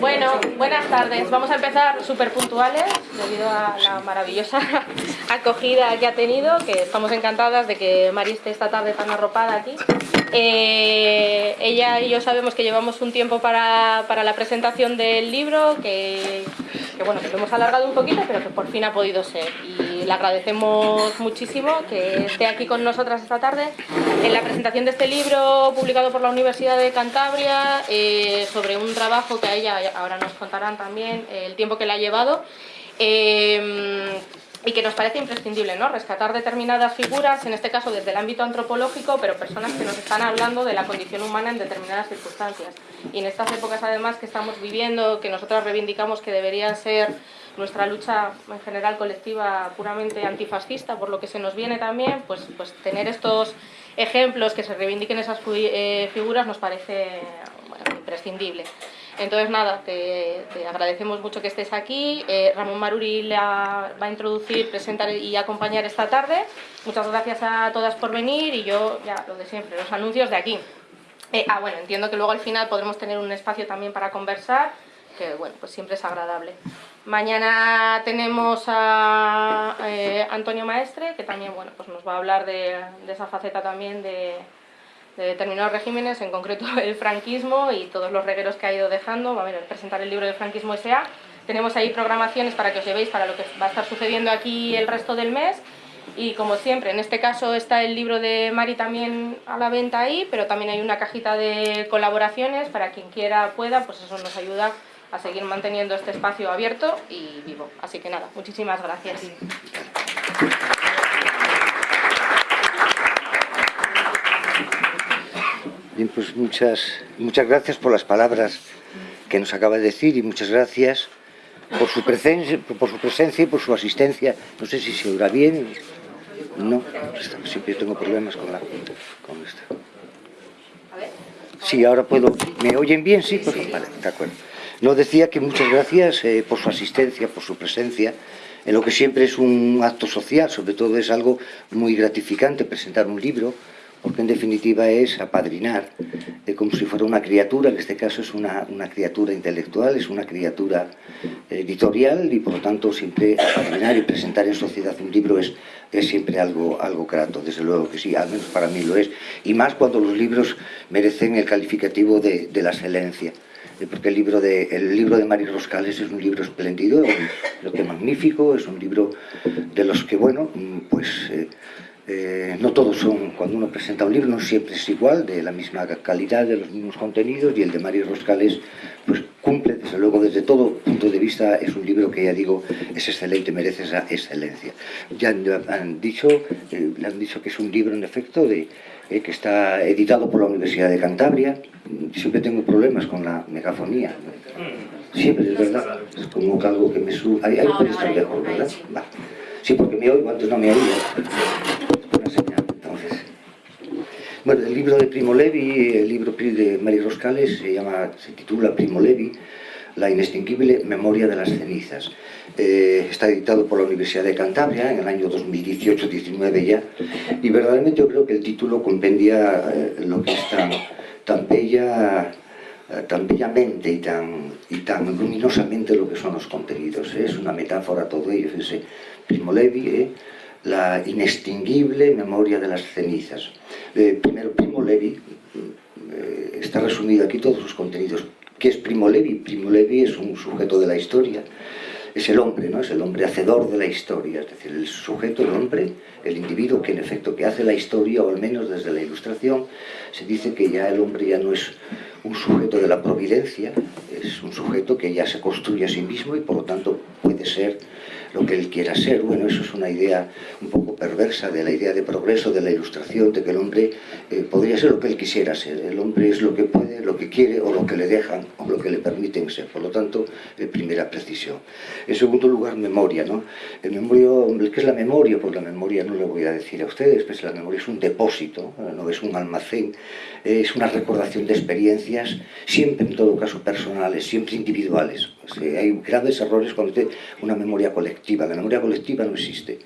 Bueno, buenas tardes. Vamos a empezar súper puntuales debido a la maravillosa acogida que ha tenido, que estamos encantadas de que Mari esté esta tarde tan arropada aquí. Eh, ella y yo sabemos que llevamos un tiempo para, para la presentación del libro, que, bueno, que lo hemos alargado un poquito, pero que por fin ha podido ser. Y le agradecemos muchísimo que esté aquí con nosotras esta tarde en la presentación de este libro publicado por la Universidad de Cantabria eh, sobre un trabajo que a ella, ahora nos contarán también el tiempo que le ha llevado. Eh, y que nos parece imprescindible, ¿no? Rescatar determinadas figuras, en este caso desde el ámbito antropológico, pero personas que nos están hablando de la condición humana en determinadas circunstancias. Y en estas épocas, además, que estamos viviendo, que nosotras reivindicamos que debería ser nuestra lucha en general colectiva puramente antifascista, por lo que se nos viene también, pues, pues tener estos ejemplos que se reivindiquen esas eh, figuras nos parece imprescindible. Entonces, nada, te, agradecemos mucho que estés aquí. Eh, Ramón Maruri la va a introducir, presentar y acompañar esta tarde. Muchas gracias a todas por venir y yo, ya lo de siempre, los anuncios de aquí. Eh, ah, bueno, entiendo que luego al final podremos tener un espacio también para conversar, que bueno, pues siempre es agradable. Mañana tenemos a eh, Antonio Maestre, que también bueno, pues nos va a hablar de esa faceta también de de determinados regímenes, en concreto el franquismo y todos los regueros que ha ido dejando. Va a presentar el libro del franquismo S.A. Tenemos ahí programaciones para que os llevéis para lo que va a estar sucediendo aquí el resto del mes. Y como siempre, en este caso está el libro de Mari también a la venta ahí, pero también hay una cajita de colaboraciones para quien quiera pueda, pues eso nos ayuda a seguir manteniendo este espacio abierto y vivo. Así que nada, muchísimas gracias. Bien, pues muchas, muchas gracias por las palabras que nos acaba de decir y muchas gracias por su presencia, por su presencia y por su asistencia. No sé si se oirá bien. No, siempre tengo problemas con la con esta. Sí, ahora puedo. ¿Me oyen bien? Sí, pues vale, de acuerdo. No decía que muchas gracias eh, por su asistencia, por su presencia, en lo que siempre es un acto social, sobre todo es algo muy gratificante presentar un libro porque en definitiva es apadrinar, eh, como si fuera una criatura, en este caso es una, una criatura intelectual, es una criatura editorial y por lo tanto siempre apadrinar y presentar en sociedad un libro es, es siempre algo, algo grato, desde luego que sí, al menos para mí lo es, y más cuando los libros merecen el calificativo de, de la excelencia eh, porque el libro de, el libro de Mari Roscales es un libro espléndido, lo que magnífico, es un libro de los que, bueno, pues eh, eh, no todos son, cuando uno presenta un libro no siempre es igual, de la misma calidad, de los mismos contenidos y el de Mario Roscales pues cumple, desde luego desde todo punto de vista es un libro que ya digo es excelente, merece esa excelencia. Ya han dicho, eh, le han dicho que es un libro en efecto de, eh, que está editado por la Universidad de Cantabria, siempre tengo problemas con la megafonía, siempre es verdad, es como algo que me sube, ahí, ahí puede estar mejor, ¿verdad? Va. Sí, porque me oigo, antes no me oía. Bueno, el libro de Primo Levi, el libro de Mari Roscales, se, llama, se titula Primo Levi, La inextinguible memoria de las cenizas. Eh, está editado por la Universidad de Cantabria en el año 2018-19 ya, y verdaderamente yo creo que el título compendia eh, lo que está tan bella eh, tan bellamente y tan, y tan luminosamente lo que son los contenidos. Es una metáfora todo ello, fíjense, Primo Levi, la inextinguible memoria de las cenizas. Eh, primero, Primo Levi, eh, está resumido aquí todos sus contenidos. ¿Qué es Primo Levi? Primo Levi es un sujeto de la historia, es el hombre, ¿no? es el hombre hacedor de la historia, es decir, el sujeto, el hombre, el individuo que en efecto que hace la historia, o al menos desde la ilustración, se dice que ya el hombre ya no es un sujeto de la providencia, es un sujeto que ya se construye a sí mismo y por lo tanto puede ser lo que él quiera ser. Bueno, eso es una idea un poco perversa de la idea de progreso, de la ilustración, de que el hombre eh, podría ser lo que él quisiera ser. El hombre es lo que puede, lo que quiere o lo que le dejan o lo que le permiten ser. Por lo tanto, eh, primera precisión. En segundo lugar, memoria. ¿no? El memoria, ¿Qué es la memoria? Pues la memoria no le voy a decir a ustedes, pues la memoria es un depósito, no es un almacén, es una recordación de experiencias, siempre en todo caso personales, siempre individuales. Hay graves errores cuando una memoria colectiva. La memoria colectiva no existe.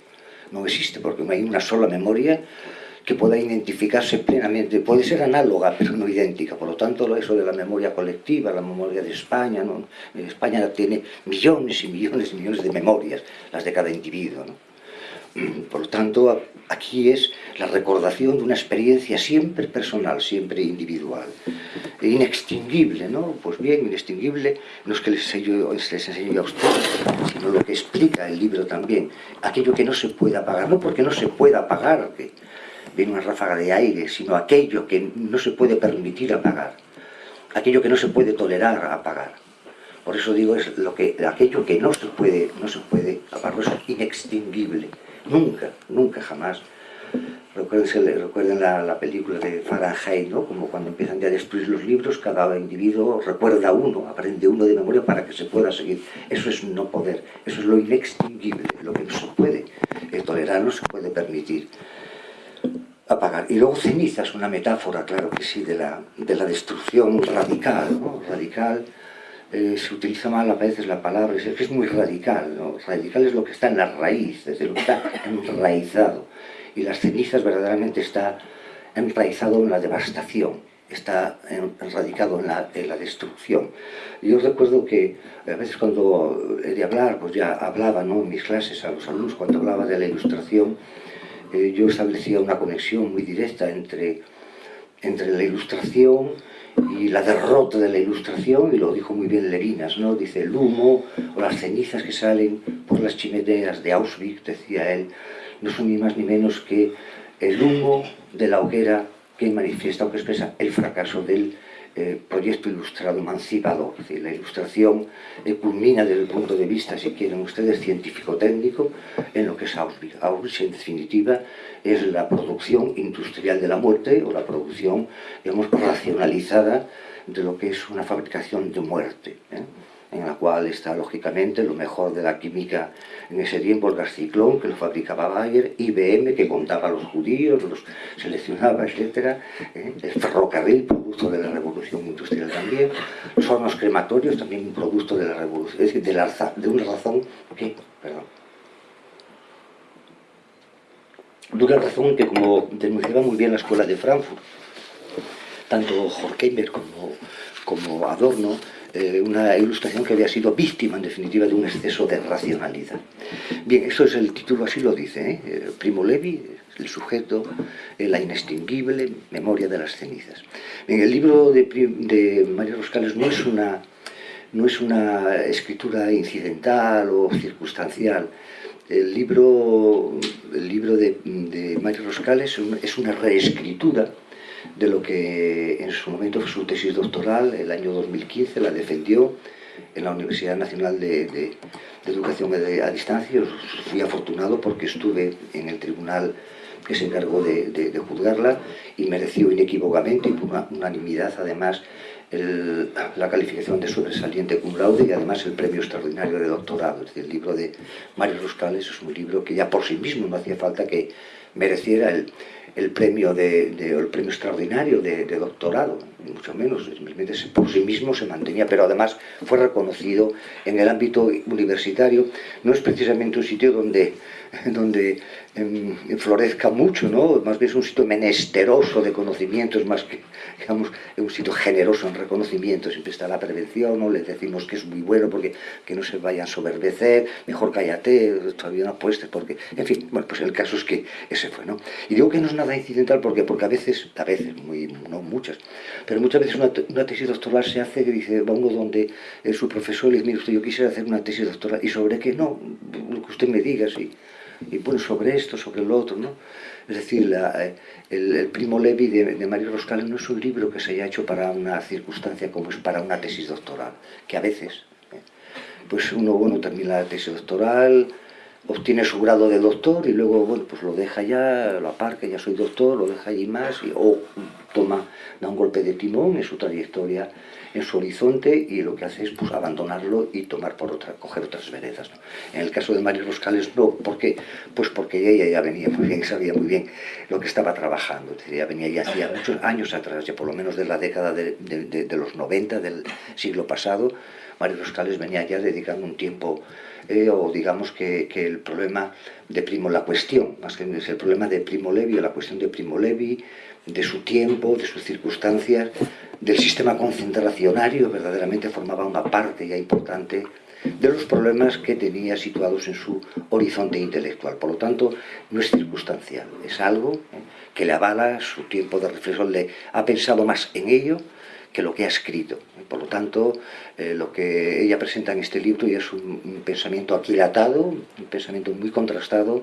No existe porque no hay una sola memoria que pueda identificarse plenamente, puede ser análoga pero no idéntica, por lo tanto eso de la memoria colectiva, la memoria de España, ¿no? España tiene millones y millones y millones de memorias, las de cada individuo, ¿no? Por lo tanto, aquí es la recordación de una experiencia siempre personal, siempre individual, inextinguible, ¿no? Pues bien, inextinguible no es que les, les enseñe a ustedes, sino lo que explica el libro también, aquello que no se puede apagar, no porque no se pueda apagar, que viene una ráfaga de aire, sino aquello que no se puede permitir apagar, aquello que no se puede tolerar apagar. Por eso digo, es lo que, aquello que no se puede, no se puede apagar, es inextinguible. Nunca, nunca, jamás. Recuerden, la, la, película de Fahrenheit, ¿no? como cuando empiezan ya a destruir los libros, cada individuo recuerda uno, aprende uno de memoria para que se pueda seguir. Eso es no poder, eso es lo inextinguible, lo que no se puede tolerar, no se puede permitir apagar. Y luego ceniza es una metáfora, claro que sí, de la, de la destrucción radical, ¿no? Radical, eh, se utiliza mal a veces la palabra, es es muy radical, ¿no? Radical es lo que está en la raíz, desde lo que está enraizado. Y las cenizas verdaderamente está enraizado en la devastación, está enradicado en la, en la destrucción. Yo recuerdo que a veces cuando he de hablar, pues ya hablaba ¿no? en mis clases a los alumnos, cuando hablaba de la ilustración, eh, yo establecía una conexión muy directa entre, entre la ilustración y la derrota de la ilustración, y lo dijo muy bien Levinas, ¿no? dice el humo o las cenizas que salen por las chimeneas de Auschwitz, decía él, no son ni más ni menos que el humo de la hoguera que manifiesta o que expresa el fracaso del eh, proyecto ilustrado emancipador. La ilustración eh, culmina desde el punto de vista, si quieren ustedes, científico-técnico, en lo que es Auschwitz. Auschwitz, en definitiva, es la producción industrial de la muerte o la producción, digamos, racionalizada de lo que es una fabricación de muerte. ¿eh? En la cual está lógicamente lo mejor de la química en ese tiempo, el gas ciclón, que lo fabricaba Bayer, IBM, que contaba a los judíos, los seleccionaba, etc. ¿eh? El ferrocarril, producto de la revolución industrial también. Los crematorios, también producto de la revolución, es decir, de, la, una razón que, perdón, de una razón que, como denunciaba muy bien la escuela de Frankfurt, tanto Horkheimer como, como Adorno, eh, una ilustración que había sido víctima, en definitiva, de un exceso de racionalidad. Bien, eso es el título, así lo dice, ¿eh? eh Primo Levi, el sujeto, la inextinguible memoria de las cenizas. Bien, el libro de, de María Roscales no es una no es una escritura incidental o circunstancial. El libro, el libro de, de Mario Roscales es una reescritura de lo que en su momento fue su tesis doctoral, el año 2015, la defendió en la Universidad Nacional de, Educación a Distancia. Fui afortunado porque estuve en el tribunal que se encargó de, juzgarla y mereció inequívocamente y por unanimidad además la calificación de sobresaliente cum laude y además el premio extraordinario de doctorado. Es decir, el libro de Mario Roscales es un libro que ya por sí mismo no hacía falta que mereciera el, el premio, de, el premio extraordinario de, doctorado, mucho menos, por sí mismo se mantenía, pero además fue reconocido en el ámbito universitario, no es precisamente un sitio donde, florezca mucho, ¿no? más bien es un sitio menesteroso de conocimientos, más que digamos, un sitio generoso en reconocimiento, siempre está la prevención, ¿no? les decimos que es muy bueno porque que no se vayan a soberbecer, mejor cállate, todavía no apuestes, porque, en fin, bueno, pues el caso es que ese fue, ¿no? Y digo que no es nada incidental porque, porque a veces, a veces, muy, no muchas, pero muchas veces una, una tesis doctoral se hace que dice, uno donde eh, su profesor le dice, mire usted, yo quisiera hacer una tesis doctoral, ¿y sobre qué? No, lo que usted me diga, sí y bueno, sobre esto, sobre lo otro, ¿no? Es decir, eh, el, Primo Levi de, Mario Roscales no es un libro que se haya hecho para una circunstancia como es para una tesis doctoral, que a veces, ¿eh? pues uno, bueno, termina la tesis doctoral, obtiene su grado de doctor y luego, bueno, pues lo deja ya, lo aparca, ya soy doctor, lo deja allí más, o toma, da un golpe de timón en su trayectoria, en su horizonte y lo que hace es pues, abandonarlo y tomar por otra, coger otras veredas. En el caso de Mario Roscales no, ¿por qué? Pues porque ella ya venía muy bien, sabía muy bien lo que estaba trabajando, es ella venía ya hacía muchos años atrás, ya por lo menos de la década de, los 90 del siglo pasado, Mario Roscales venía ya dedicando un tiempo eh, o digamos que, que, el problema de Primo, la cuestión, más que el problema de Primo Levi o la cuestión de Primo Levi, de su tiempo, de sus circunstancias, del sistema concentracionario, verdaderamente formaba una parte ya importante de los problemas que tenía situados en su horizonte intelectual. Por lo tanto, no es circunstancial, es algo que le avala su tiempo de reflexión, le ha pensado más en ello que lo que ha escrito. Por lo tanto, eh, lo que ella presenta en este libro ya es un, pensamiento aquilatado, un pensamiento muy contrastado,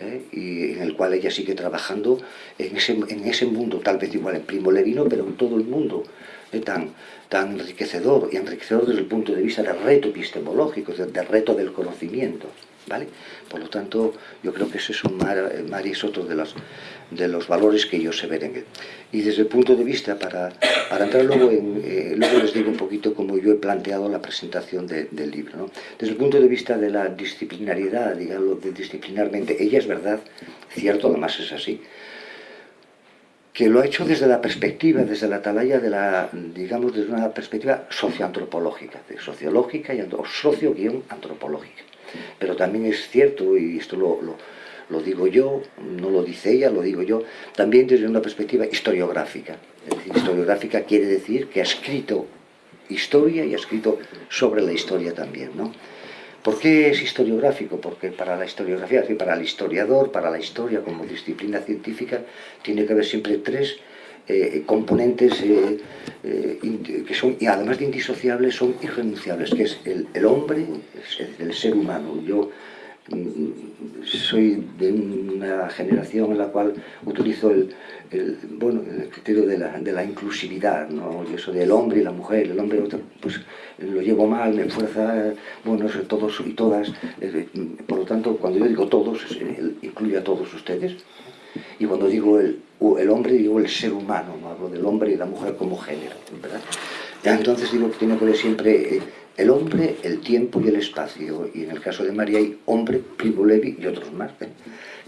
eh, y en el cual ella sigue trabajando en ese, en ese mundo, tal vez igual en Primo Levino, pero en todo el mundo eh, tan, tan enriquecedor, y enriquecedor desde el punto de vista del reto epistemológico, del reto del conocimiento. Por lo tanto, yo creo que ese es un mar, mar es otro de los, valores que ellos se ven Y desde el punto de vista, para, entrar luego en, eh, luego les digo un poquito cómo yo he planteado la presentación de, del libro. Desde el punto de vista de la disciplinariedad, digamos, de disciplinarmente, ella es verdad, cierto, además es así, que lo ha hecho desde la perspectiva, desde la atalaya de la, digamos, desde una perspectiva socioantropológica, sociológica y socio-antropológica. Pero también es cierto, y esto lo, lo, digo yo, no lo dice ella, lo digo yo, también desde una perspectiva historiográfica. Es decir, historiográfica quiere decir que ha escrito historia y ha escrito sobre la historia también, ¿no? ¿Por qué es historiográfico? Porque para la historiografía, para el historiador, para la historia como disciplina científica, tiene que haber siempre tres eh, componentes eh, eh, que son, y además de indisociables, son irrenunciables, que es el, hombre, el ser humano. Yo mm, soy de una generación en la cual utilizo el, bueno, criterio de la, inclusividad, ¿no? eso del hombre y la mujer, el hombre pues lo llevo mal, me fuerza, bueno, todos y todas, por lo tanto, cuando yo digo todos, incluye a todos ustedes, y cuando digo el, el hombre, digo el ser humano, no hablo del hombre y la mujer como género, ¿verdad? Entonces digo que tiene que ver siempre eh, el hombre, el tiempo y el espacio, y en el caso de María hay hombre, Primo Levi y otros más, ¿eh?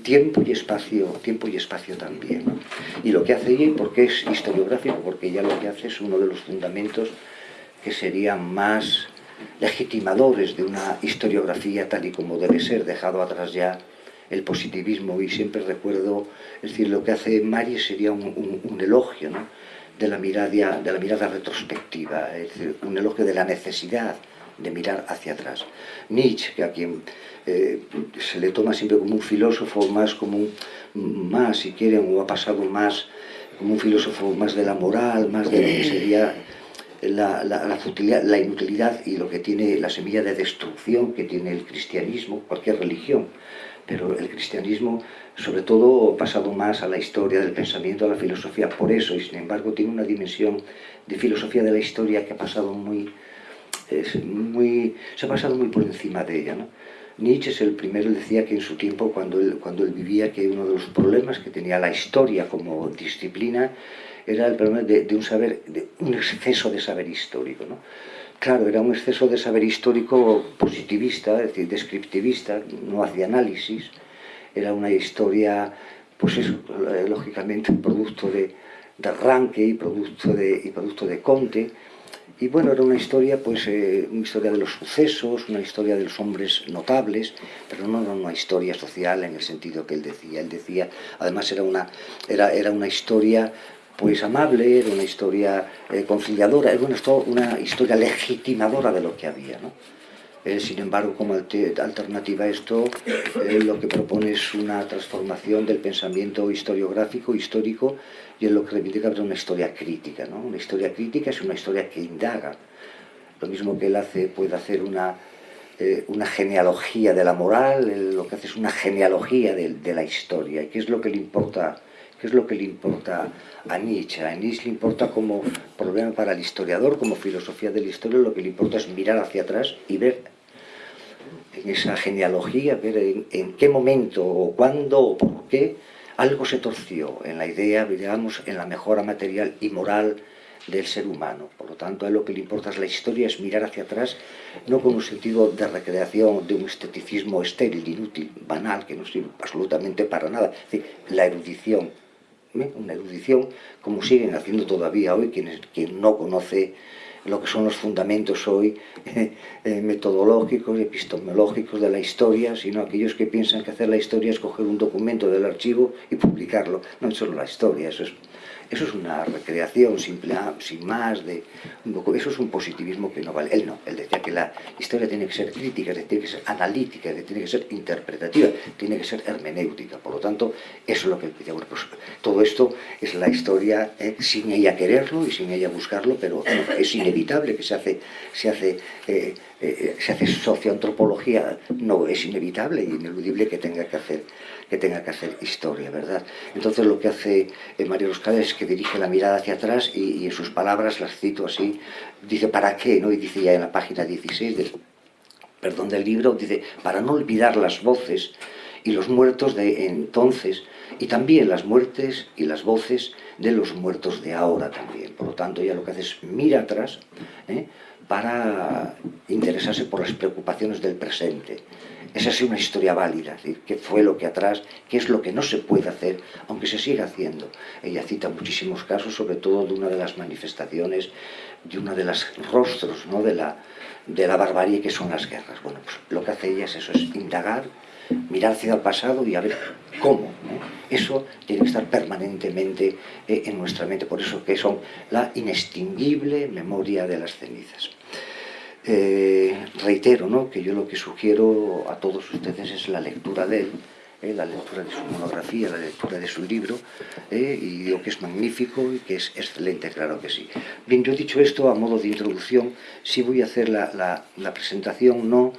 tiempo y espacio, tiempo y espacio también. Y lo que hace ella, porque es historiográfico, porque ella lo que hace es uno de los fundamentos que serían más legitimadores de una historiografía tal y como debe ser, dejado atrás ya el positivismo y siempre recuerdo, es decir, lo que hace Mari sería un, elogio ¿no? de, la mirada, de la mirada retrospectiva, es un elogio de la necesidad de mirar hacia atrás. Nietzsche, a quien eh, se le toma siempre como un filósofo más, como un, más si quieren, o ha pasado más como un filósofo más de la moral, más de lo que sería la, la, la, la, inutilidad y lo que tiene la semilla de destrucción que tiene el cristianismo, cualquier religión pero el cristianismo sobre todo ha pasado más a la historia del pensamiento, a la filosofía, por eso, y sin embargo tiene una dimensión de filosofía de la historia que ha pasado muy, es muy se ha pasado muy por encima de ella. ¿no? Nietzsche es el primero, decía que en su tiempo, cuando él, cuando él vivía, que uno de los problemas que tenía la historia como disciplina era el problema de, de un saber, de un exceso de saber histórico. ¿no? Claro, era un exceso de saber histórico positivista, es decir, descriptivista, no hacía análisis, era una historia, pues eso, lógicamente, un producto de, de y producto de, y producto de Conte, y bueno, era una historia, pues, eh, una historia de los sucesos, una historia de los hombres notables, pero no era una historia social en el sentido que él decía. Él decía, además era una, era, era una historia pues amable, era una historia eh, conciliadora, era una, una, historia legitimadora de lo que había. ¿no? Eh, sin embargo, como alternativa a esto, eh, lo que propone es una transformación del pensamiento historiográfico, histórico, y es lo que reivindica una historia crítica. ¿no? Una historia crítica es una historia que indaga. Lo mismo que él hace, puede hacer una, eh, una genealogía de la moral, lo que hace es una genealogía de, de la historia. ¿Y qué es lo que le importa ¿Qué es lo que le importa a Nietzsche? A Nietzsche le importa como problema para el historiador, como filosofía de la historia, lo que le importa es mirar hacia atrás y ver en esa genealogía, ver en, qué momento o cuándo o por qué algo se torció en la idea, digamos, en la mejora material y moral del ser humano. Por lo tanto, a lo que le importa es la historia, es mirar hacia atrás, no con un sentido de recreación, de un esteticismo estéril, inútil, banal, que no sirve absolutamente para nada. Es decir, la erudición, ¿eh? una erudición como siguen haciendo todavía hoy quienes, quien no conoce lo que son los fundamentos hoy eh, eh, metodológicos, epistemológicos de la historia, sino aquellos que piensan que hacer la historia es coger un documento del archivo y publicarlo. No es solo la historia, eso es eso es una recreación simple, sin más, de eso es un positivismo que no vale. Él no, él decía que la historia tiene que ser crítica, tiene que ser analítica, tiene que ser interpretativa, tiene que ser hermenéutica. Por lo tanto, eso es lo que. Bueno, pues, todo esto es la historia eh, sin ella quererlo y sin ella buscarlo, pero es inevitable que se hace, se hace eh, eh, se hace socioantropología, no, es inevitable y ineludible que tenga que hacer, que tenga que hacer historia, ¿verdad? Entonces lo que hace eh, María Roscales es que dirige la mirada hacia atrás y, en sus palabras las cito así, dice ¿para qué? ¿no? Y dice ya en la página 16 del, perdón, del libro, dice para no olvidar las voces y los muertos de entonces y también las muertes y las voces de los muertos de ahora también. Por lo tanto, ya lo que hace es mira atrás, ¿eh? para interesarse por las preocupaciones del presente. Esa es una historia válida, es decir, qué fue lo que atrás, qué es lo que no se puede hacer, aunque se siga haciendo. Ella cita muchísimos casos, sobre todo de una de las manifestaciones, de uno de los rostros ¿no? de, la, de la barbarie que son las guerras. Bueno, pues lo que hace ella es eso, es indagar mirar hacia el pasado y a ver cómo. Eso tiene que estar permanentemente eh, en nuestra mente, por eso que son la inextinguible memoria de las cenizas. Eh, reitero ¿no? que yo lo que sugiero a todos ustedes es la lectura de él, eh, la lectura de su monografía, la lectura de su libro, y digo que es magnífico y que es excelente, claro que sí. Bien, yo he dicho esto a modo de introducción, sí voy a hacer la, la presentación no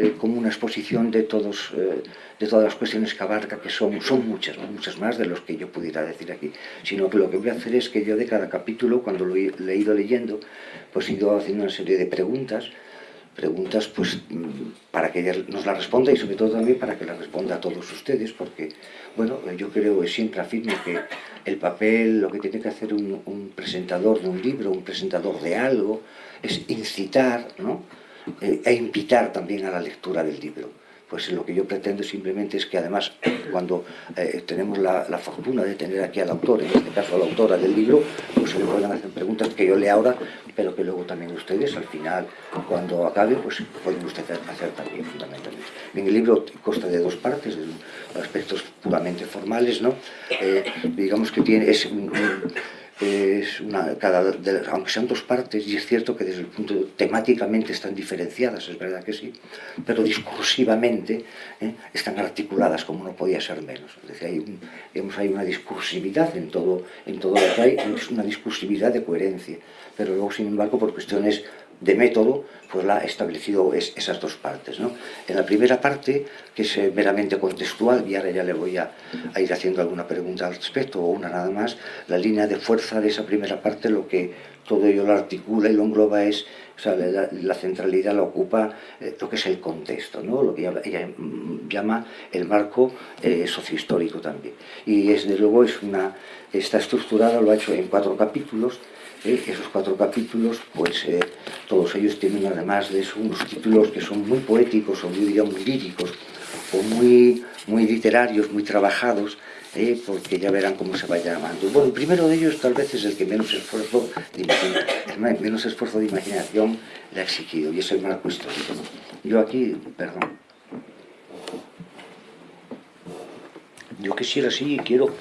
eh, como una exposición de, todos, eh, de todas las cuestiones que abarca, que son, son muchas, muchas más de los que yo pudiera decir aquí, sino que lo que voy a hacer es que yo de cada capítulo, cuando lo he, ido leyendo, pues he ido haciendo una serie de preguntas, preguntas pues para que ella nos la responda y sobre todo también para que la responda a todos ustedes, porque, bueno, yo creo, siempre afirmo que el papel, lo que tiene que hacer un, un presentador de un libro, un presentador de algo, es incitar, ¿no?, eh, e invitar también a la lectura del libro. Pues lo que yo pretendo simplemente es que además cuando eh, tenemos la, fortuna de tener aquí al autor, en este caso a la autora del libro, pues se le puedan hacer preguntas que yo lea ahora, pero que luego también ustedes al final, cuando acabe, pues pueden ustedes hacer también fundamentalmente. En el libro consta de dos partes, de aspectos puramente formales, ¿no? Eh, digamos que tiene, es una, cada, aunque sean dos partes, y es cierto que desde el punto temáticamente están diferenciadas, es verdad que sí, pero discursivamente ¿eh? están articuladas como no podía ser menos. Es decir, hay, un, hay una discursividad en todo, en todo lo que hay, una discursividad de coherencia, pero luego, sin embargo, por cuestiones de método, pues la ha establecido esas dos partes. ¿no? En la primera parte, que es eh, meramente contextual, y ahora ya le voy a, ir haciendo alguna pregunta al respecto, o una nada más, la línea de fuerza de esa primera parte, lo que todo ello lo articula y lo engloba es, o sea, la, centralidad la ocupa eh, lo que es el contexto, ¿no? lo que ella, mm, llama el marco eh, sociohistórico también. Y desde luego es una, está estructurada, lo ha hecho en cuatro capítulos, ¿eh? esos cuatro capítulos, pues eh, todos ellos tienen además de eso unos títulos que son muy poéticos o muy, digamos, líricos o muy, muy literarios, muy trabajados, ¿eh? porque ya verán cómo se va llamando. Bueno, el primero de ellos tal vez es el que menos esfuerzo menos esfuerzo de imaginación le ha exigido, y es el marco histórico. Yo aquí, perdón, yo quisiera, sí, quiero,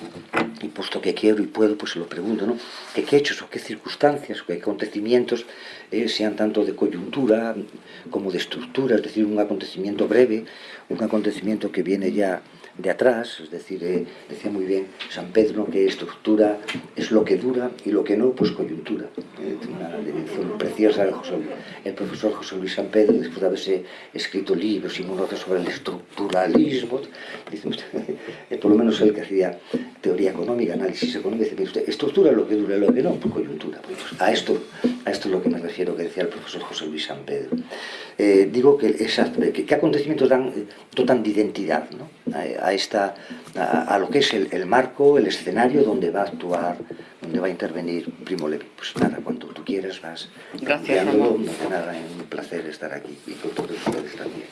y puesto que quiero y puedo, pues se lo pregunto, ¿no? ¿Qué, hechos o qué circunstancias, qué acontecimientos eh, sean tanto de coyuntura como de estructura, es decir, un acontecimiento breve, un acontecimiento que viene ya de atrás, es decir, eh, decía muy bien San Pedro que estructura es lo que dura y lo que no, pues coyuntura. Eh, una definición preciosa del el profesor José Luis San Pedro, después de haberse escrito libros y monografías sobre el estructuralismo, dice usted, eh, por lo menos él que hacía teoría económica, análisis económico, dice usted, estructura lo que dura y lo que no, pues coyuntura. Pues, a, esto, a esto es lo que me refiero que decía el profesor José Luis San Pedro. digo que, esas, que, acontecimientos dan, dotan de identidad ¿no? A, a, esta, a, lo que es el, marco, el escenario donde va a actuar, donde va a intervenir Primo Levi. Pues nada, cuando tú quieras vas Gracias, Ramón. Nada, es un placer estar aquí y con todos ustedes también.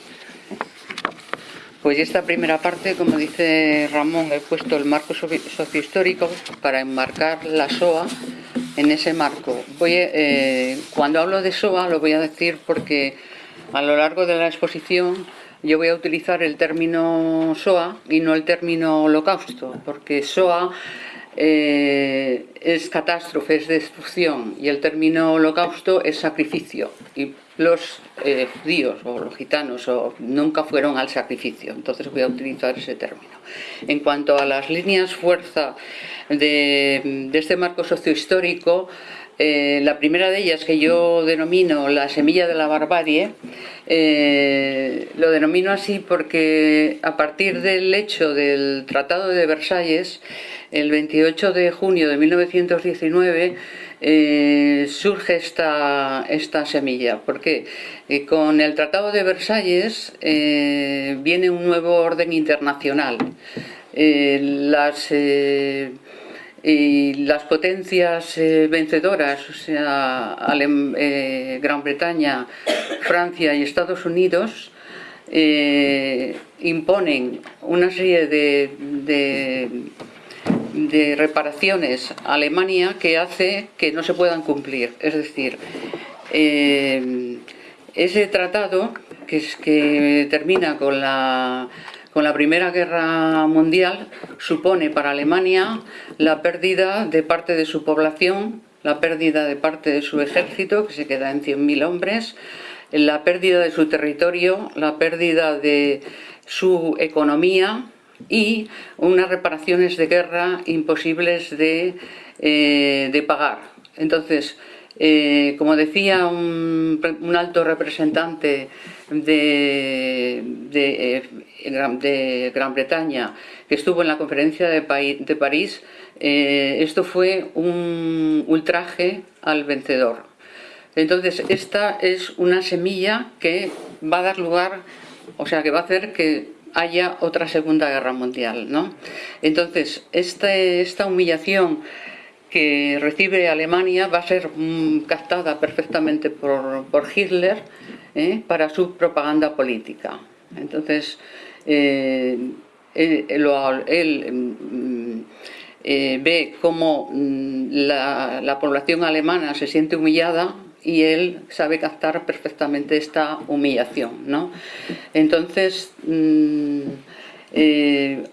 Pues esta primera parte, como dice Ramón, he puesto el marco sociohistórico para enmarcar la SOA en ese marco. Voy, eh, cuando hablo de SOA lo voy a decir porque a lo largo de la exposición yo voy a utilizar el término SOA y no el término holocausto, porque SOA eh, es catástrofe, es destrucción, y el término holocausto es sacrificio. Y los eh, judíos o los gitanos nunca fueron al sacrificio, entonces voy a utilizar ese término. En cuanto a las líneas fuerza de este marco sociohistórico, eh, la primera de ellas, que yo denomino la semilla de la barbarie, eh, lo denomino así porque a partir del hecho del Tratado de Versalles, el 28 de junio de 1919, eh, surge esta, esta semilla. porque con el Tratado de Versalles viene un nuevo orden internacional. las y las potencias eh, vencedoras, o sea, eh, Gran Bretaña, Francia y Estados Unidos, eh, imponen una serie de, de, reparaciones a Alemania que hace que no se puedan cumplir. Es decir, ese tratado que, es, que termina con la con la Primera Guerra Mundial supone para Alemania la pérdida de parte de su población, la pérdida de parte de su ejército, que se queda en 100.000 hombres, la pérdida de su territorio, la pérdida de su economía y unas reparaciones de guerra imposibles de, eh, pagar. Entonces, eh, como decía un, alto representante de, de, de, Gran Bretaña, que estuvo en la conferencia de, París, eh, esto fue un ultraje al vencedor. Entonces, esta es una semilla que va a dar lugar, o sea, que va a hacer que haya otra Segunda Guerra Mundial. ¿no? Entonces, esta humillación que recibe Alemania va a ser mm, captada perfectamente por, Hitler ¿eh? para su propaganda política. Entonces, eh, él, mm, eh, ve cómo mm, la, población alemana se siente humillada y él sabe captar perfectamente esta humillación. ¿no? Entonces,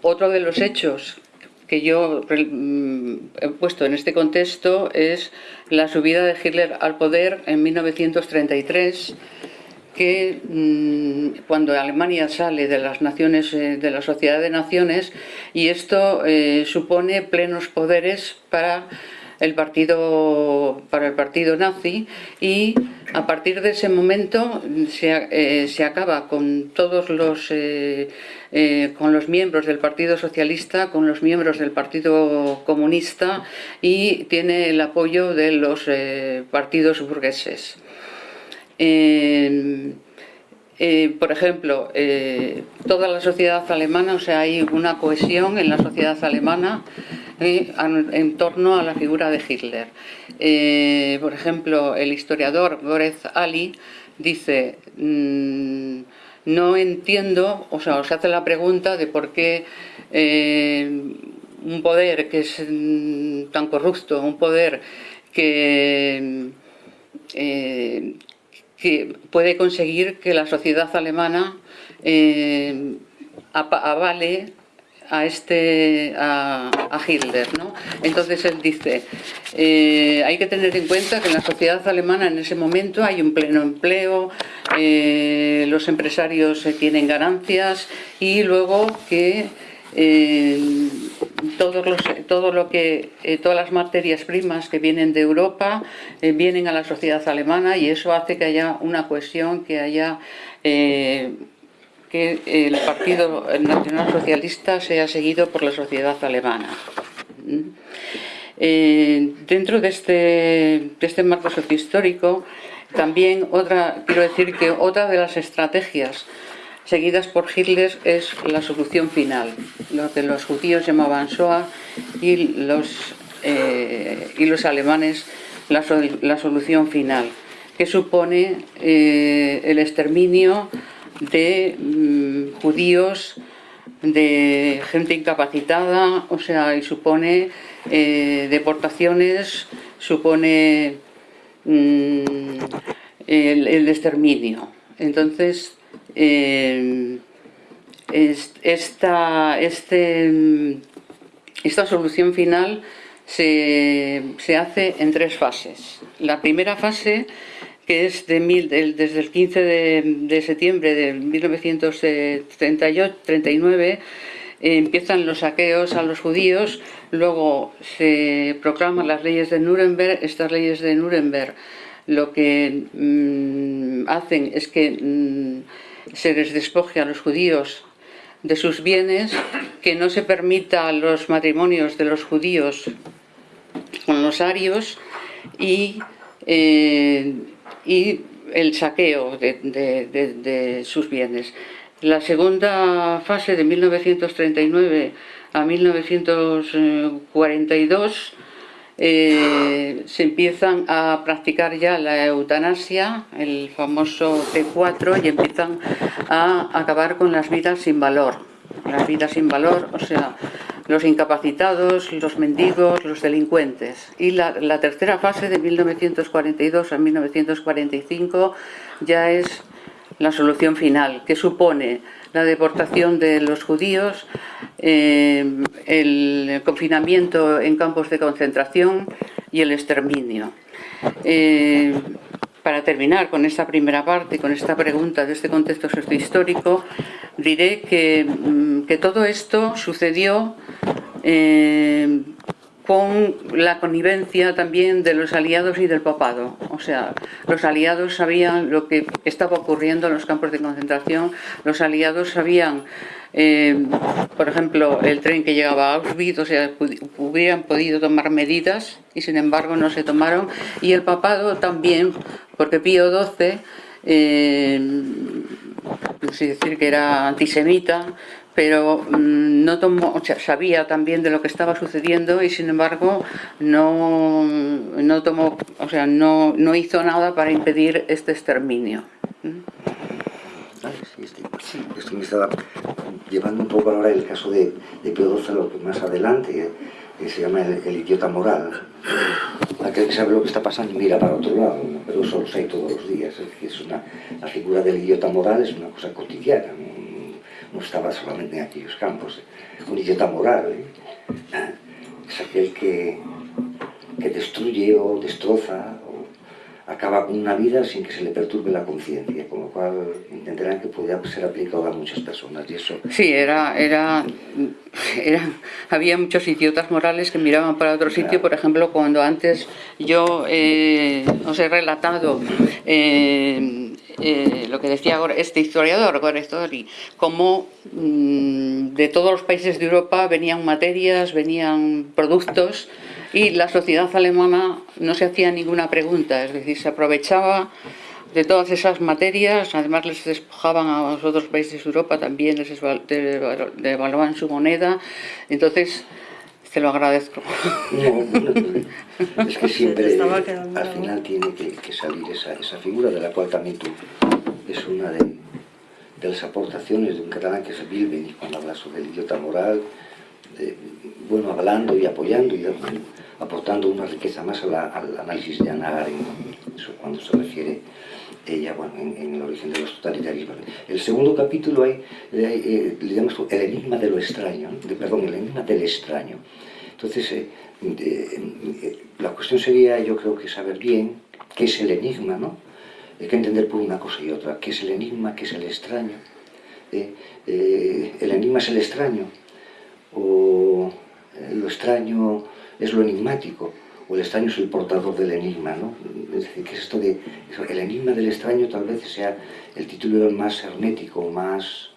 otro de los hechos que yo mm, he puesto en este contexto es la subida de Hitler al poder en 1933 que mm, cuando Alemania sale de las naciones eh, de la Sociedad de Naciones y esto eh, supone plenos poderes para el partido para el partido nazi y a partir de ese momento se, eh, se acaba con todos los con los miembros del Partido Socialista, con los miembros del Partido Comunista y tiene el apoyo de los partidos burgueses. Por ejemplo, toda la sociedad alemana, o sea, hay una cohesión en la sociedad alemana en torno a la figura de Hitler. Eh, por ejemplo, el historiador Gorez Ali dice, mm, no entiendo, o sea, os hace la pregunta de por qué eh, un poder que es mm, tan corrupto, un poder que, eh, que puede conseguir que la sociedad alemana avale a este a, Hitler ¿no? entonces él dice eh, hay que tener en cuenta que en la sociedad alemana en ese momento hay un pleno empleo eh, los empresarios tienen ganancias y luego que eh, todos los, todo lo que, todas las materias primas que vienen de Europa vienen a la sociedad alemana y eso hace que haya una cohesión, que haya que el Partido Nacional Socialista sea seguido por la sociedad alemana. Eh, dentro de este, de este marco sociohistórico, también otra, quiero decir que otra de las estrategias seguidas por Hitler, es la solución final, lo que los judíos llamaban Shoah y los, eh, y los alemanes la, solución final, que supone eh, el exterminio de mm, judíos, de gente incapacitada, o sea, y supone eh, deportaciones, supone mm, el, exterminio. Entonces, eh, esta, este, esta solución final se, hace en tres fases. La primera fase, que es de desde el 15 de, septiembre de 1939, empiezan los saqueos a los judíos, luego se proclaman las leyes de Nuremberg, estas leyes de Nuremberg lo que mm, hacen es que mm, se les despoje a los judíos de sus bienes, que no se permita los matrimonios de los judíos con los arios y, eh, el saqueo de, sus bienes. La segunda fase de 1939 a 1942 eh, se empiezan a practicar ya la eutanasia, el famoso T4, y empiezan a acabar con las vidas sin valor. Las vidas sin valor, o sea, los incapacitados, los mendigos, los delincuentes. Y la, la tercera fase de 1942 a 1945 ya es la solución final, que supone la deportación de los judíos, eh, el confinamiento en campos de concentración y el exterminio. Eh, para terminar con esta primera parte, con esta pregunta de este contexto sociohistórico, diré que, mm, que todo esto sucedió eh, con la connivencia también de los aliados y del papado. O sea, los aliados sabían lo que estaba ocurriendo en los campos de concentración, los aliados sabían, eh, por ejemplo, el tren que llegaba a Auschwitz, o sea, hubieran podido tomar medidas y sin embargo no se tomaron, y el papado también, porque Pío XII, eh, decir que era antisemita, pero mm, no tomó, sabía también de lo que estaba sucediendo y sin embargo no, no tomó, o sea, no, no hizo nada para impedir este exterminio. Sí, esto me estaba llevando un poco ahora el caso de, de Pío lo que más adelante, que se llama el, idiota moral. Aquel que sabe lo que está pasando y mira para otro lado, pero eso lo hay todos los días. Es, una, la figura del idiota moral es una cosa cotidiana no estaba solamente en aquellos campos. Un idiota moral ¿eh? es aquel que, que destruye o destroza o acaba con una vida sin que se le perturbe la conciencia, con lo cual entenderán que podía ser aplicado a muchas personas. Y eso... Sí, era, era, era, había muchos idiotas morales que miraban para otro sitio, por ejemplo, cuando antes yo eh, os he relatado eh, eh, lo que decía este historiador, Gorestori, cómo mm, de todos los países de Europa venían materias, venían productos y la sociedad alemana no se hacía ninguna pregunta, es decir, se aprovechaba de todas esas materias, además les despojaban a los otros países de Europa, también les devaluaban su moneda, entonces te lo agradezco. es que siempre al final tiene que, salir esa, esa, figura de la cual también tú es una de, las aportaciones de un catalán que es Bilben cuando habla sobre el idiota moral, bueno, hablando y apoyando y aportando una riqueza más al análisis de Ana Arendt, eso cuando se refiere ella bueno, en, el origen de los totalitarismos. El segundo capítulo hay, eh, le llamamos el enigma de lo extraño, de, perdón, el enigma del extraño. Entonces, eh, eh, la cuestión sería, yo creo que saber bien qué es el enigma, ¿no? Hay que entender por una cosa y otra, qué es el enigma, qué es el extraño. el enigma es el extraño, o lo extraño es lo enigmático, o el extraño es el portador del enigma, ¿no? Es decir, que esto de... El enigma del extraño tal vez sea el título más hermético, más...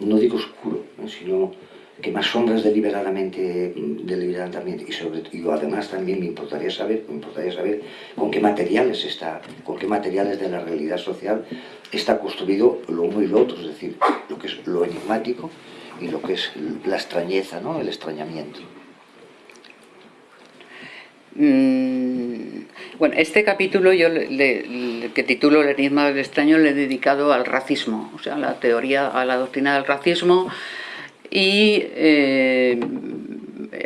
no digo oscuro, sino que más sombras deliberadamente, deliberadamente y, sobre, y además también me importaría saber, me importaría saber con qué materiales está, con qué materiales de la realidad social está construido lo uno y lo otro, es decir, lo que es lo enigmático y lo que es la extrañeza, ¿no? el extrañamiento. Mm, bueno, este capítulo yo le, que titulo El enigma del extraño le he dedicado al racismo, o sea, a la teoría, a la doctrina del racismo y eh,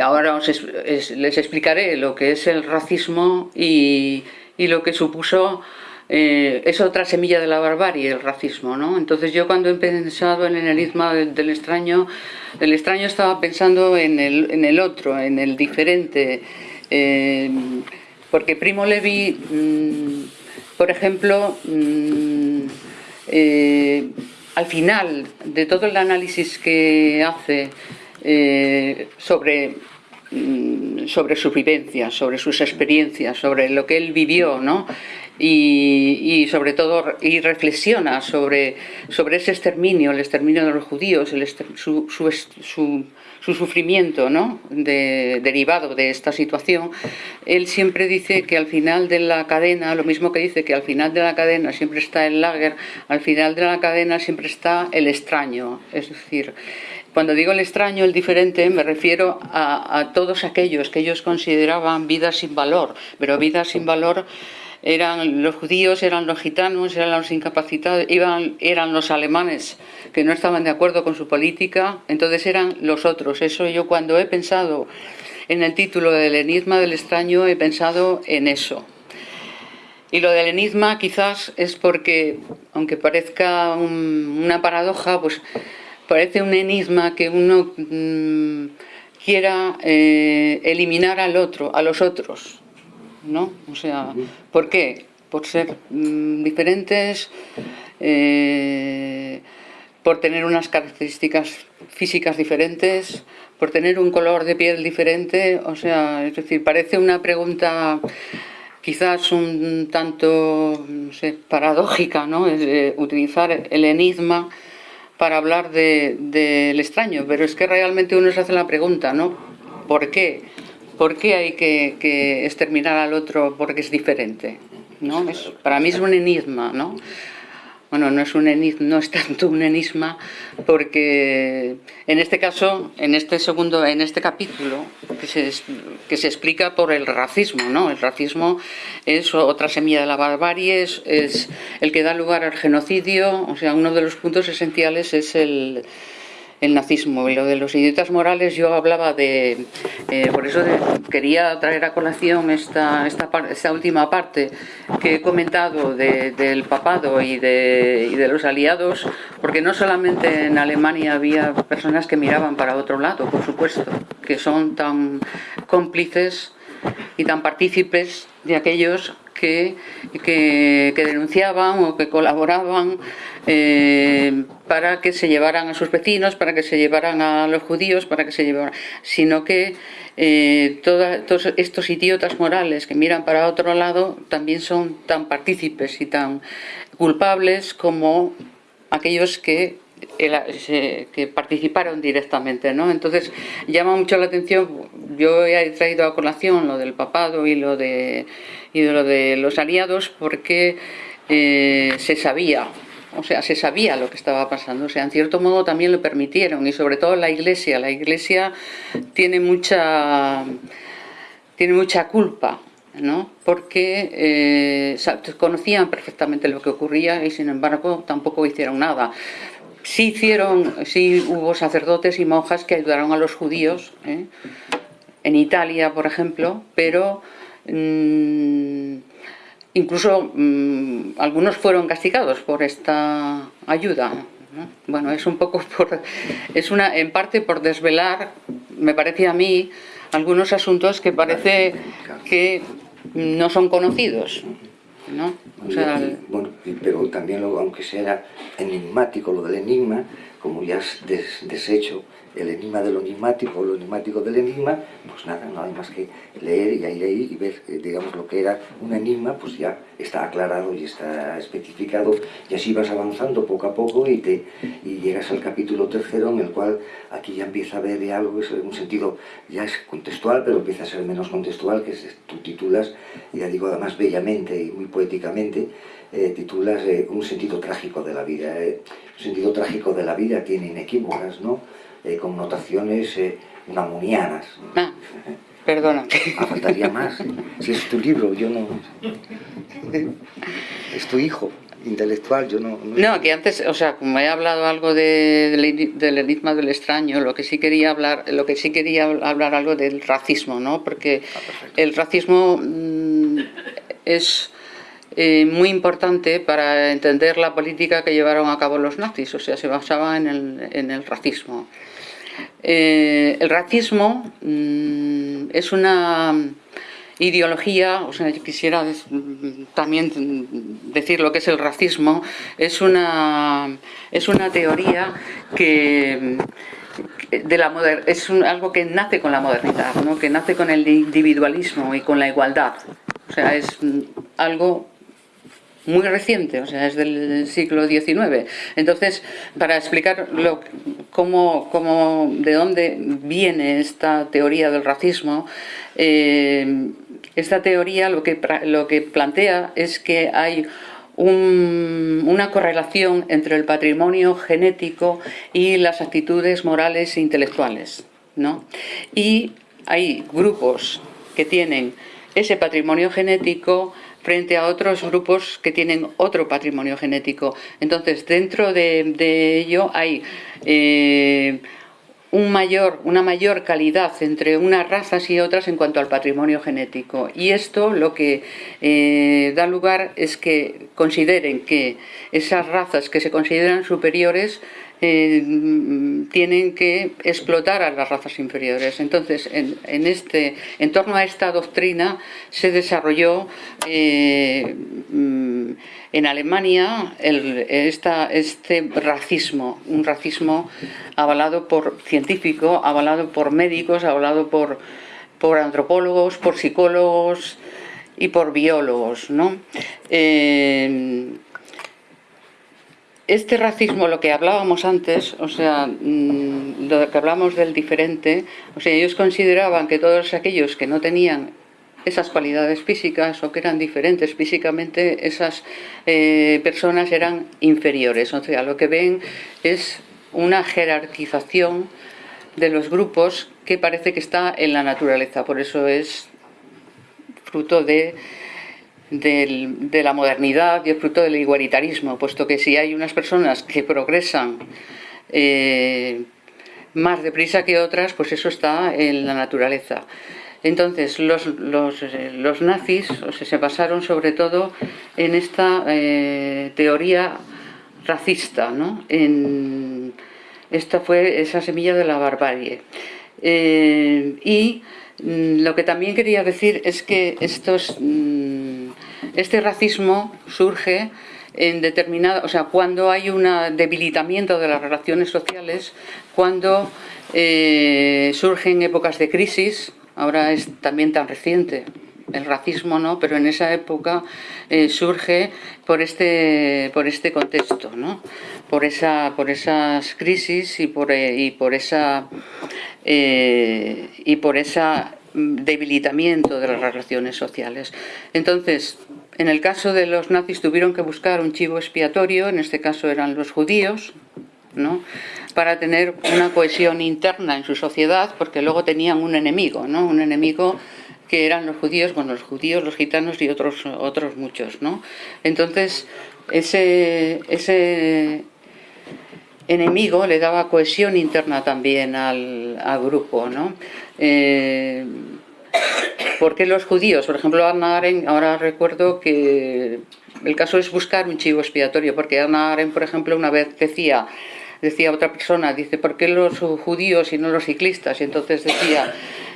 ahora les explicaré lo que es el racismo y, lo que supuso eh, es otra semilla de la barbarie, el racismo, ¿no? Entonces yo cuando he pensado en el enigma del, extraño, el extraño estaba pensando en el, en el otro, en el diferente, eh, porque Primo Levi, mm, por ejemplo, mm, al final de todo el análisis que hace eh, sobre, mm, sobre su vivencia, sobre sus experiencias, sobre lo que él vivió, ¿no? Y, sobre todo y reflexiona sobre, sobre ese exterminio, el exterminio de los judíos, su, su su sufrimiento ¿no? derivado de esta situación, él siempre dice que al final de la cadena, lo mismo que dice que al final de la cadena siempre está el lager, al final de la cadena siempre está el extraño, es decir, cuando digo el extraño, el diferente, me refiero a, a todos aquellos que ellos consideraban vidas sin valor, pero vidas sin valor eran los judíos, eran los gitanos, eran los incapacitados, eran los alemanes que no estaban de acuerdo con su política, entonces eran los otros. Eso yo cuando he pensado en el título del enigma del extraño he pensado en eso. Y lo del enigma quizás es porque, aunque parezca una paradoja, pues parece un enigma que uno mm, quiera eh, eliminar al otro, a los otros, ¿no? O sea, ¿por qué? Por ser mm, diferentes, eh, por tener unas características físicas diferentes, por tener un color de piel diferente, o sea, es decir, parece una pregunta quizás un tanto paradójica, ¿no? Es utilizar el enigma para hablar del de, extraño, pero es que realmente uno se hace la pregunta, ¿no? ¿Por qué? ¿Por qué hay que, exterminar al otro porque es diferente? ¿no? para mí es un enigma, ¿no? Bueno, no es, un enigma, no es tanto un enigma porque en este caso, en este segundo, en este capítulo, que se, que se explica por el racismo, ¿no? El racismo es otra semilla de la barbarie, es, es el que da lugar al genocidio, o sea, uno de los puntos esenciales es el, el nazismo. Y lo de los idiotas morales yo hablaba de... Eh, por eso quería traer a colación esta, esta, esta, última parte que he comentado del papado y de, y de los aliados, porque no solamente en Alemania había personas que miraban para otro lado, por supuesto, que son tan cómplices y tan partícipes de aquellos que, que, denunciaban o que colaboraban eh, para que se llevaran a sus vecinos, para que se llevaran a los judíos, para que se llevaran, sino que eh, todos estos idiotas morales que miran para otro lado también son tan partícipes y tan culpables como aquellos que que participaron directamente, ¿no? Entonces llama mucho la atención, yo he traído a colación lo del papado y lo de, y lo de los aliados porque eh, se sabía, o sea, se sabía lo que estaba pasando, o sea, en cierto modo también lo permitieron y sobre todo la Iglesia, la Iglesia tiene mucha, tiene mucha culpa ¿no? porque eh, conocían perfectamente lo que ocurría y sin embargo tampoco hicieron nada. Sí hicieron, sí hubo sacerdotes y monjas que ayudaron a los judíos, ¿eh? en Italia, por ejemplo, pero mm, incluso mm, algunos fueron castigados por esta ayuda. Bueno, es un poco por, es una, en parte por desvelar, me parece a mí, algunos asuntos que parece que no son conocidos. ¿No? bueno, pero también, lo, aunque sea enigmático lo del enigma, como ya has deshecho el enigma de lo enigmático, lo enigmático del enigma, pues nada, no hay más que leer y ahí, ahí y ver, eh, digamos, lo que era un enigma, pues ya está aclarado y está especificado, y así vas avanzando poco a poco y, te, y llegas al capítulo tercero en el cual aquí ya empieza a haber algo, es un sentido, ya es contextual, pero empieza a ser menos contextual, que es, tú titulas, ya digo además bellamente y muy poéticamente, eh, titulas eh, un sentido trágico de la vida. un sentido trágico de la vida tiene inequívocas, ¿no? Eh, connotaciones eh, unamunianas. Ah, perdona. Ah, faltaría más. Si es tu libro, yo no... Es tu hijo intelectual, yo no, no... que antes, o sea, como he hablado algo de, del enigma del extraño, lo que sí quería hablar, lo que sí quería hablar algo del racismo, ¿no? Porque ah, el racismo mm, es eh, muy importante para entender la política que llevaron a cabo los nazis, o sea, se basaba en el, en el racismo. Eh, el racismo mm, es una ideología, o sea, yo quisiera también decir lo que es el racismo, es una, es una teoría que de la es algo que nace con la modernidad, ¿no? que nace con el individualismo y con la igualdad. O sea, es algo muy reciente, o sea, es del siglo XIX. Entonces, para explicar lo, cómo, de dónde viene esta teoría del racismo, eh, esta teoría lo que, lo que plantea es que hay una correlación entre el patrimonio genético y las actitudes morales e intelectuales. ¿no? Y hay grupos que tienen ese patrimonio genético frente a otros grupos que tienen otro patrimonio genético. Entonces, dentro de, ello hay eh, un mayor, una mayor calidad entre unas razas y otras en cuanto al patrimonio genético. Y esto lo que eh, da lugar es que consideren que esas razas que se consideran superiores eh, tienen que explotar a las razas inferiores. Entonces, en, este, en torno a esta doctrina se desarrolló eh, en Alemania este racismo, un racismo avalado por científicos, avalado por médicos, avalado por, por antropólogos, por psicólogos y por biólogos. ¿no? Eh, este racismo, lo que hablábamos antes, o sea, mm, lo que hablamos del diferente, o sea, ellos consideraban que todos aquellos que no tenían esas cualidades físicas o que eran diferentes físicamente, esas eh, personas eran inferiores. O sea, lo que ven es una jerarquización de los grupos que parece que está en la naturaleza. Por eso es fruto de de la modernidad y el fruto del igualitarismo, puesto que si hay unas personas que progresan eh, más deprisa que otras, pues eso está en la naturaleza. Entonces, los, los, nazis se basaron sobre todo en esta eh, teoría racista, ¿no? En, esta fue esa semilla de la barbarie. Eh, y mm, lo que también quería decir es que estos... Mm, este racismo surge en determinada, o sea, cuando hay un debilitamiento de las relaciones sociales, cuando eh, surgen épocas de crisis, ahora es también tan reciente, el racismo no, pero en esa época eh, surge por este, por este contexto, ¿no? por, esa, por esas crisis y por, eh, y por esa y por esa debilitamiento de las relaciones sociales. Entonces, en el caso de los nazis tuvieron que buscar un chivo expiatorio, en este caso eran los judíos, ¿no? para tener una cohesión interna en su sociedad, porque luego tenían un enemigo, ¿no? un enemigo que eran los judíos, bueno, los judíos, los gitanos y otros, otros muchos. ¿no? Entonces, ese, ese enemigo le daba cohesión interna también al, grupo. ¿no? Eh, ¿Por qué los judíos? Por ejemplo, Anna Arendt, ahora recuerdo que el caso es buscar un chivo expiatorio, porque Anna Arendt, por ejemplo, una vez decía, decía otra persona, dice, ¿por qué los judíos y no los ciclistas? Y entonces decía,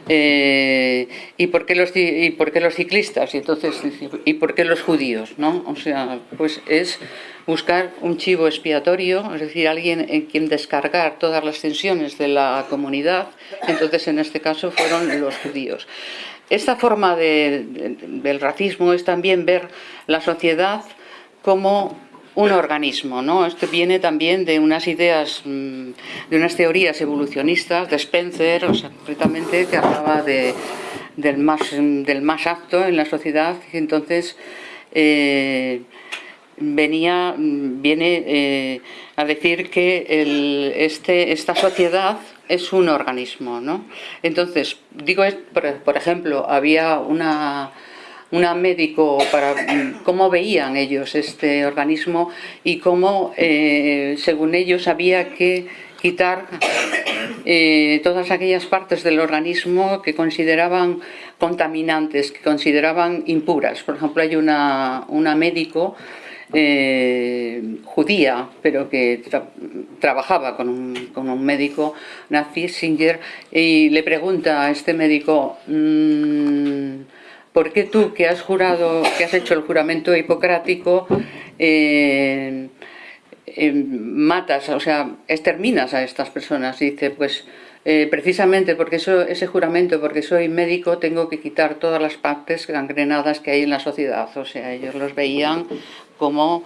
Eh, ¿y, por qué los, ¿Y por qué los ciclistas? Y, entonces, ¿y por qué los judíos? ¿no? O sea, pues es buscar un chivo expiatorio, es decir, alguien en quien descargar todas las tensiones de la comunidad, entonces en este caso fueron los judíos. Esta forma del racismo es también ver la sociedad como un organismo, ¿no? Esto viene también de unas ideas, mm, de unas teorías evolucionistas de Spencer, o sea, que hablaba de, del, más, del apto en la sociedad, entonces eh, venía, viene eh, a decir que este, esta sociedad es un organismo, ¿no? Entonces, digo, por ejemplo, había una una médico para cómo veían ellos este organismo y cómo, eh, según ellos, había que quitar eh, todas aquellas partes del organismo que consideraban contaminantes, que consideraban impuras. Por ejemplo, hay una, una médico eh, judía, pero que trabajaba con un, con un, médico nazi, Singer, y le pregunta a este médico... Mm, ¿por qué tú que has jurado, que has hecho el juramento hipocrático, eh, eh, matas, o sea, exterminas a estas personas? dice, pues eh, precisamente porque eso, ese juramento, porque soy médico, tengo que quitar todas las partes gangrenadas que hay en la sociedad. O sea, ellos los veían como,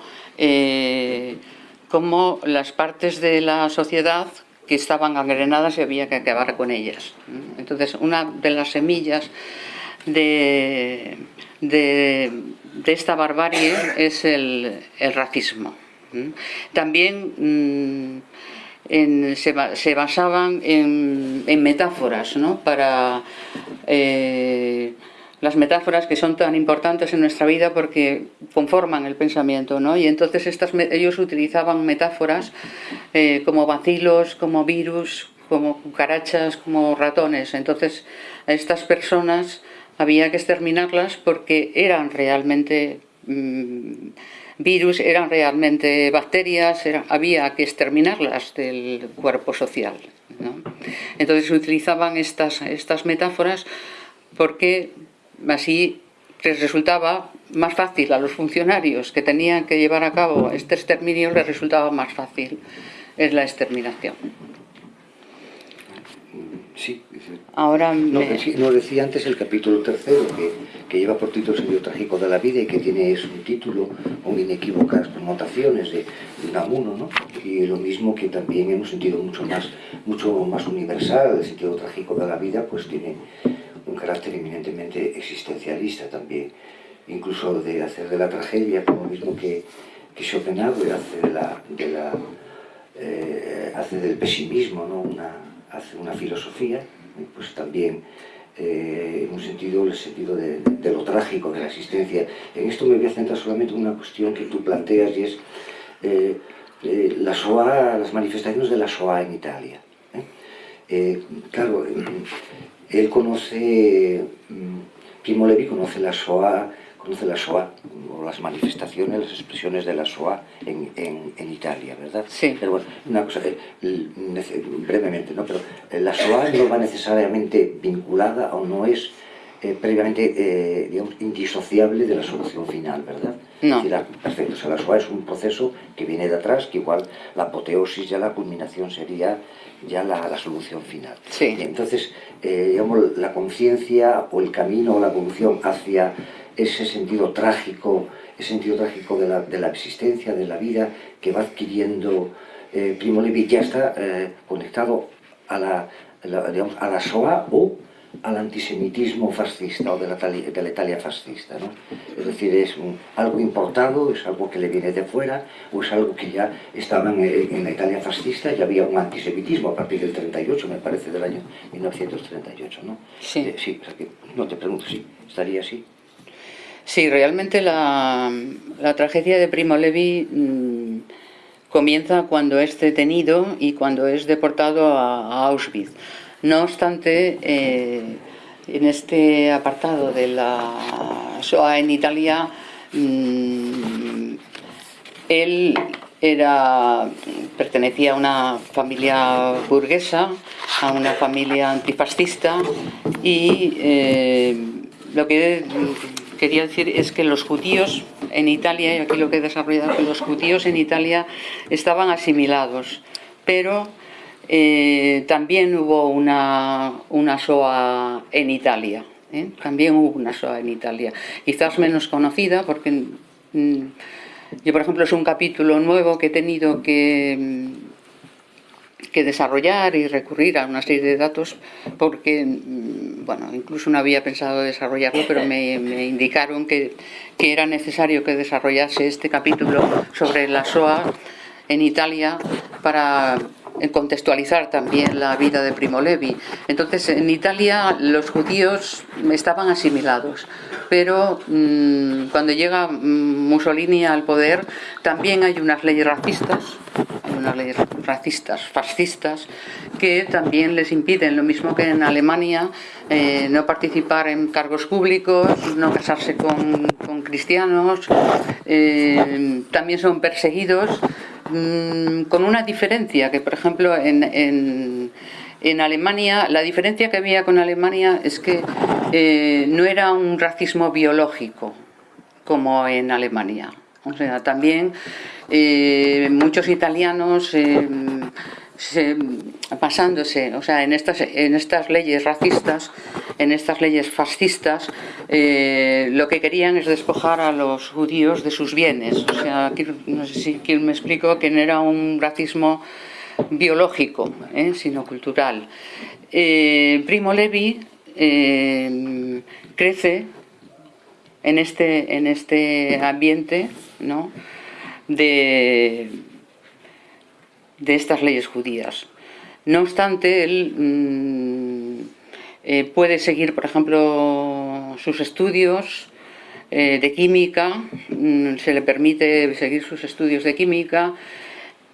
como las partes de la sociedad que estaban gangrenadas y había que acabar con ellas. Entonces, una de las semillas de, de, esta barbarie es el, racismo. También mm, se, basaban en, metáforas, para eh, las metáforas que son tan importantes en nuestra vida porque conforman el pensamiento, Y entonces ellos utilizaban metáforas eh, como vacilos, como virus, como cucarachas, como ratones. Entonces a estas personas había que exterminarlas porque eran realmente mm, virus, eran realmente bacterias, había que exterminarlas del cuerpo social. Entonces utilizaban estas, estas metáforas porque así les resultaba más fácil a los funcionarios que tenían que llevar a cabo este exterminio, les resultaba más fácil es la exterminación. Sí, ahora no, nos decía antes el capítulo tercero, que, lleva por título El sentido trágico de la vida y que tiene un título con inequívocas connotaciones de, de Namuno, ¿no? Y lo mismo que también en un sentido mucho más, mucho más universal, el sentido trágico de la vida, pues tiene un carácter eminentemente existencialista también, incluso de hacer de la tragedia, como mismo que, que Schopenhauer hace, de la, de la, eh, hace del pesimismo, ¿no? Una, hace una filosofía, pues también eh, en un sentido, el sentido de, lo trágico de la existencia. En esto me voy a centrar solamente en una cuestión que tú planteas y es eh, eh, la SOA, las manifestaciones de la SOA en Italia. claro, él conoce, mm, Primo Levi conoce la SOA conoce la SOA, o las manifestaciones, las expresiones de la SOA en, en, Italia, ¿verdad? Sí. Pero bueno, una cosa, eh, brevemente, ¿no? Pero eh, la SOA no va necesariamente vinculada o no es eh, previamente, digamos, indisociable de la solución final, ¿verdad? No. perfecto, o sea, la SOA es un proceso que viene de atrás, que igual la apoteosis, ya la culminación sería ya la, la solución final. Sí. Y entonces, digamos, la conciencia o el camino o la evolución hacia ese sentido trágico, ese sentido trágico de la, de la existencia, de la vida, que va adquiriendo eh, Primo Levi, ya está eh, conectado a la, digamos, a la SOA o al antisemitismo fascista o de la, de la Italia fascista. ¿no? Es decir, es algo importado, es algo que le viene de fuera, o es algo que ya estaba en, en, la Italia fascista, ya había un antisemitismo a partir del 38, me parece, del año 1938. ¿no? Sí. Eh, sí, o sea que, no te pregunto, sí, estaría así. Sí, realmente la, tragedia de Primo Levi mm, comienza cuando es detenido y cuando es deportado a, Auschwitz. No obstante, eh, en este apartado de la SOA en Italia, mm, él era, pertenecía a una familia burguesa, a una familia antifascista y eh, lo que quería decir es que los judíos en Italia, y aquí lo que he desarrollado, que los judíos en Italia estaban asimilados, pero eh, también hubo una, una SOA en Italia. ¿eh? También hubo una SOA en Italia. Quizás menos conocida porque mm, yo, por ejemplo, es un capítulo nuevo que he tenido que, mm, que desarrollar y recurrir a una serie de datos porque, mm, bueno, incluso no había pensado desarrollarlo, pero me, me indicaron que, que era necesario que desarrollase este capítulo sobre la SOA en Italia para contextualizar también la vida de Primo Levi. Entonces, en Italia los judíos estaban asimilados, pero mmm, cuando llega Mussolini al poder también hay unas leyes racistas, unas leyes racistas, fascistas, que también les impiden, lo mismo que en Alemania, eh, no participar en cargos públicos, no casarse con, con cristianos, eh, también son perseguidos mmm, con una diferencia, que por ejemplo en, en, en, Alemania, la diferencia que había con Alemania es que eh, no era un racismo biológico como en Alemania. O sea, también eh, muchos italianos eh, se, basándose, o sea, en estas, en estas leyes racistas, en estas leyes fascistas, eh, lo que querían es despojar a los judíos de sus bienes. O sea, no sé si quién me explico que no era un racismo biológico, ¿eh? sino cultural. Eh, Primo Levi crece en este, en este ambiente ¿no? de de estas leyes judías. No obstante, él mmm, eh, puede seguir, por ejemplo, sus estudios eh, de química, mmm, se le permite seguir sus estudios de química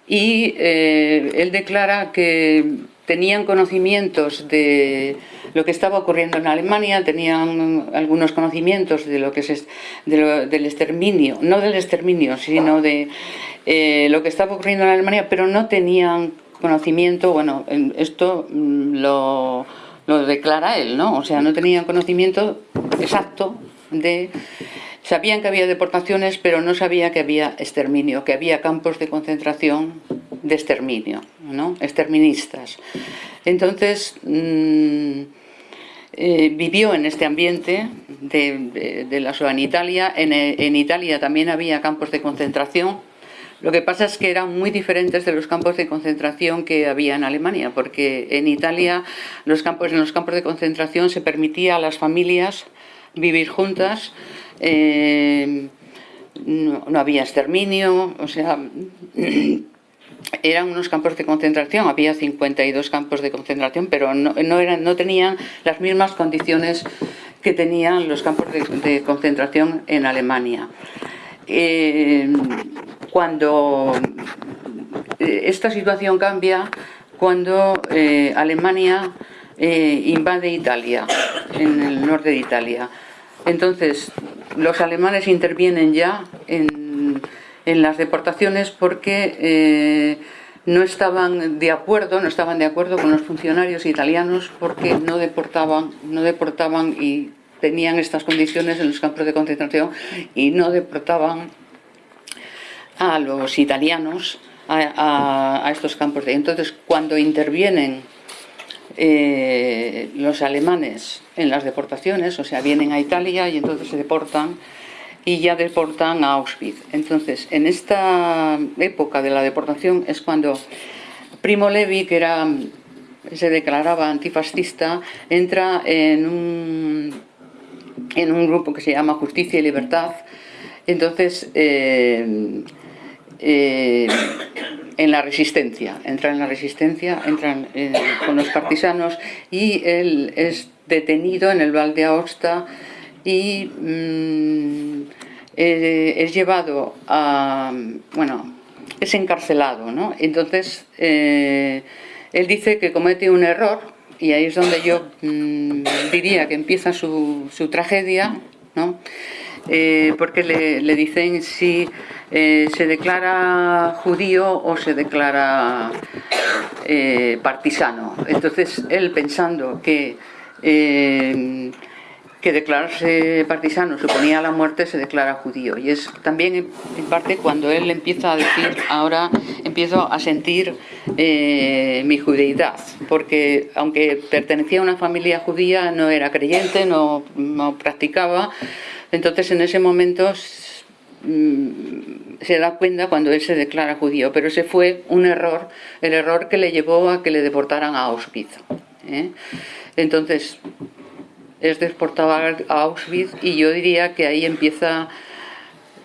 y eh, él declara que tenían conocimientos de lo que estaba ocurriendo en Alemania, tenían algunos conocimientos de lo que es de lo, del exterminio, no del exterminio, sino de lo que estaba ocurriendo en Alemania, pero no tenían conocimiento, bueno, esto mm, lo, lo declara él, ¿no? O sea, no tenían conocimiento exacto de... Sabían que había deportaciones, pero no sabía que había exterminio, que había campos de concentración de exterminio, ¿no? exterministas. Entonces, mmm, eh, vivió en este ambiente de, de, de la Italia. En Italia también había campos de concentración, lo que pasa es que eran muy diferentes de los campos de concentración que había en Alemania, porque en Italia los campos, en los campos de concentración se permitía a las familias vivir juntas, eh, no, había exterminio, o sea, eran unos campos de concentración, había 52 campos de concentración, pero no, eran, no tenían las mismas condiciones que tenían los campos de, de concentración en Alemania. Eh, cuando eh, esta situación cambia cuando eh, Alemania eh, invade Italia, en el norte de Italia. Entonces, los alemanes intervienen ya en, las deportaciones porque no estaban de acuerdo, no estaban de acuerdo con los funcionarios italianos porque no deportaban, no deportaban y tenían estas condiciones en los campos de concentración y no deportaban a los italianos a, estos campos de... Entonces, cuando intervienen eh, los alemanes en las deportaciones, o sea, vienen a Italia y entonces se deportan y ya deportan a Auschwitz. Entonces, en esta época de la deportación es cuando Primo Levi, que era, se declaraba antifascista, entra en un, en un grupo que se llama Justicia y Libertad. Entonces, eh, eh, en la resistencia, entra en la resistencia, entran eh, con los partisanos y él es detenido en el Val de Aosta y mmm, eh, es llevado a, bueno, es encarcelado, ¿no? Entonces, él dice que comete un error y ahí es donde yo mmm, diría que empieza su, su tragedia, ¿no? Porque le, le, dicen si eh, se declara judío o se declara eh, partisano. Entonces él pensando que eh, que declararse partisano suponía la muerte, se declara judío. Y es también en parte cuando él empieza a decir, ahora empiezo a sentir mi judeidad, porque aunque pertenecía a una familia judía, no era creyente, no, no practicaba, entonces en ese momento se da cuenta cuando él se declara judío, pero ese fue un error, el error que le llevó a que le deportaran a Auschwitz. ¿eh? Entonces, es deportado a Auschwitz y yo diría que ahí empieza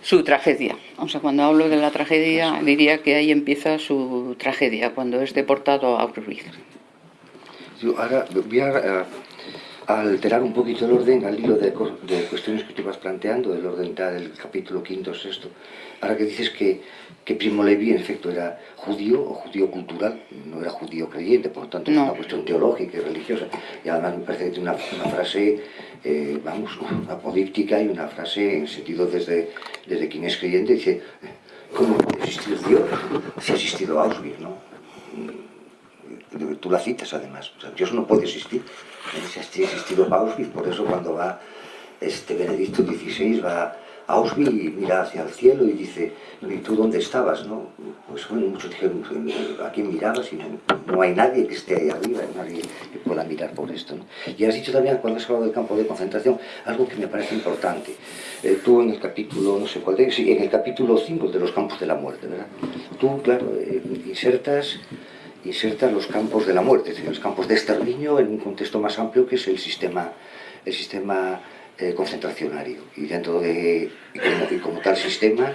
su tragedia. O sea, cuando hablo de la tragedia, diría que ahí empieza su tragedia, cuando es deportado a Auschwitz. ahora voy a, alterar un poquito el orden al hilo de, de, cuestiones que tú vas planteando, el orden del capítulo quinto, sexto. Ahora que dices que que Primo Levi en efecto era judío o judío cultural, no era judío creyente, por lo tanto es una cuestión teológica y religiosa. Y además me parece que tiene una, frase, eh, vamos, apodíptica y una frase en sentido desde, desde quien es creyente, dice, ¿cómo puede existir Dios si ha existido Auschwitz, no? Tú la citas además, o sea, Dios no puede existir, ha existido Auschwitz, por eso cuando va este Benedicto XVI va Auschwitz mira hacia el cielo y dice, ¿y tú dónde estabas? No? Pues bueno, muchos dijeron, ¿a quién mirabas? Y no, hay nadie que esté ahí arriba, nadie que pueda mirar por esto. Y has dicho también, cuando has hablado del campo de concentración, algo que me parece importante. Eh, tú en el capítulo, no sé cuál sí, en el capítulo 5 de los campos de la muerte, ¿verdad? Tú, claro, eh, insertas insertas los campos de la muerte, los campos de exterminio en un contexto más amplio que es el sistema, el sistema eh, concentracionario. Y dentro de y como, tal sistema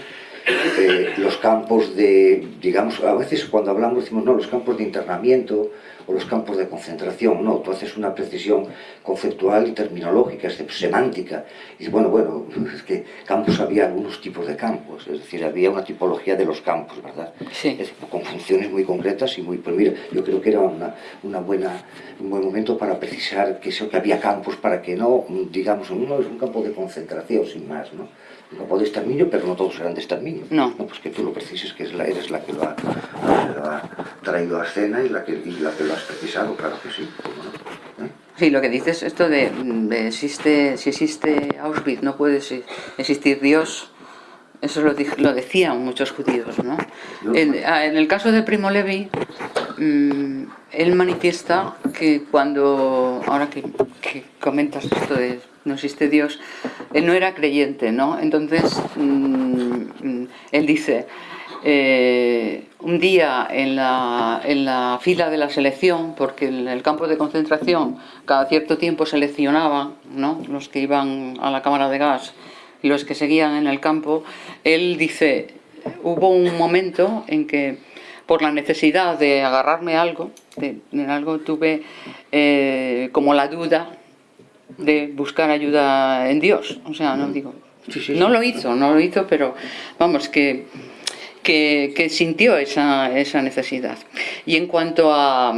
eh, los campos de digamos a veces cuando hablamos decimos no los campos de internamiento o los campos de concentración no tú haces una precisión conceptual y terminológica es semántica y bueno bueno es que campos había algunos tipos de campos es decir había una tipología de los campos verdad sí. con funciones muy concretas y muy pero mira yo creo que era una, una buena un buen momento para precisar que, eso, que había campos para que no, digamos, uno es un campo de concentración sin más, ¿no? Campo de exterminio, pero no todos eran de exterminio. No. no pues que tú lo precises, que eres la que lo ha, traído a escena y la, que, la que lo has precisado, claro que sí. ¿Eh? Sí, lo que dices, esto de, existe, si existe Auschwitz, no puede existir Dios, eso lo, lo decían muchos judíos, ¿no? En, ah, en, el caso de Primo Levi, mmm, él manifiesta que cuando, ahora que, comentas esto de no existe Dios, él no era creyente, ¿no? Entonces, mmm, él dice, eh, un día en la, en la, fila de la selección, porque en el campo de concentración cada cierto tiempo seleccionaban ¿no? los que iban a la cámara de gas y los que seguían en el campo, él dice, hubo un momento en que por la necesidad de agarrarme a algo, de, algo tuve eh, como la duda de buscar ayuda en Dios. O sea, no digo, no lo hizo, no lo hizo, pero vamos, que, que, sintió esa, esa, necesidad. Y en cuanto a,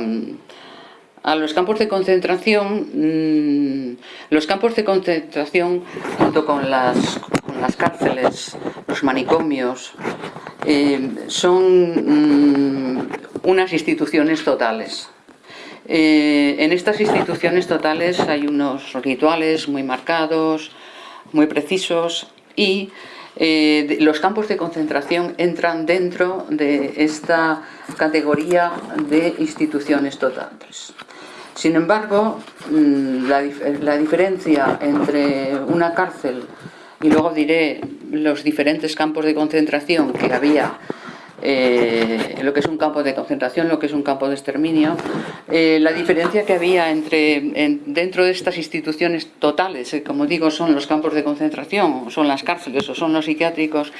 a los campos de concentración, mm, los campos de concentración junto con las, las cárceles, los manicomios, eh, son mm, unas instituciones totales. Eh, en estas instituciones totales hay unos rituales muy marcados, muy precisos y eh, los campos de concentración entran dentro de esta categoría de instituciones totales. Sin embargo, mm, la, la diferencia entre una cárcel y luego diré los diferentes campos de concentración que había eh, lo que es un campo de concentración, lo que es un campo de exterminio, eh, la diferencia que había entre dentro de estas instituciones totales, eh, como digo, son los campos de concentración, son las cárceles o son los psiquiátricos,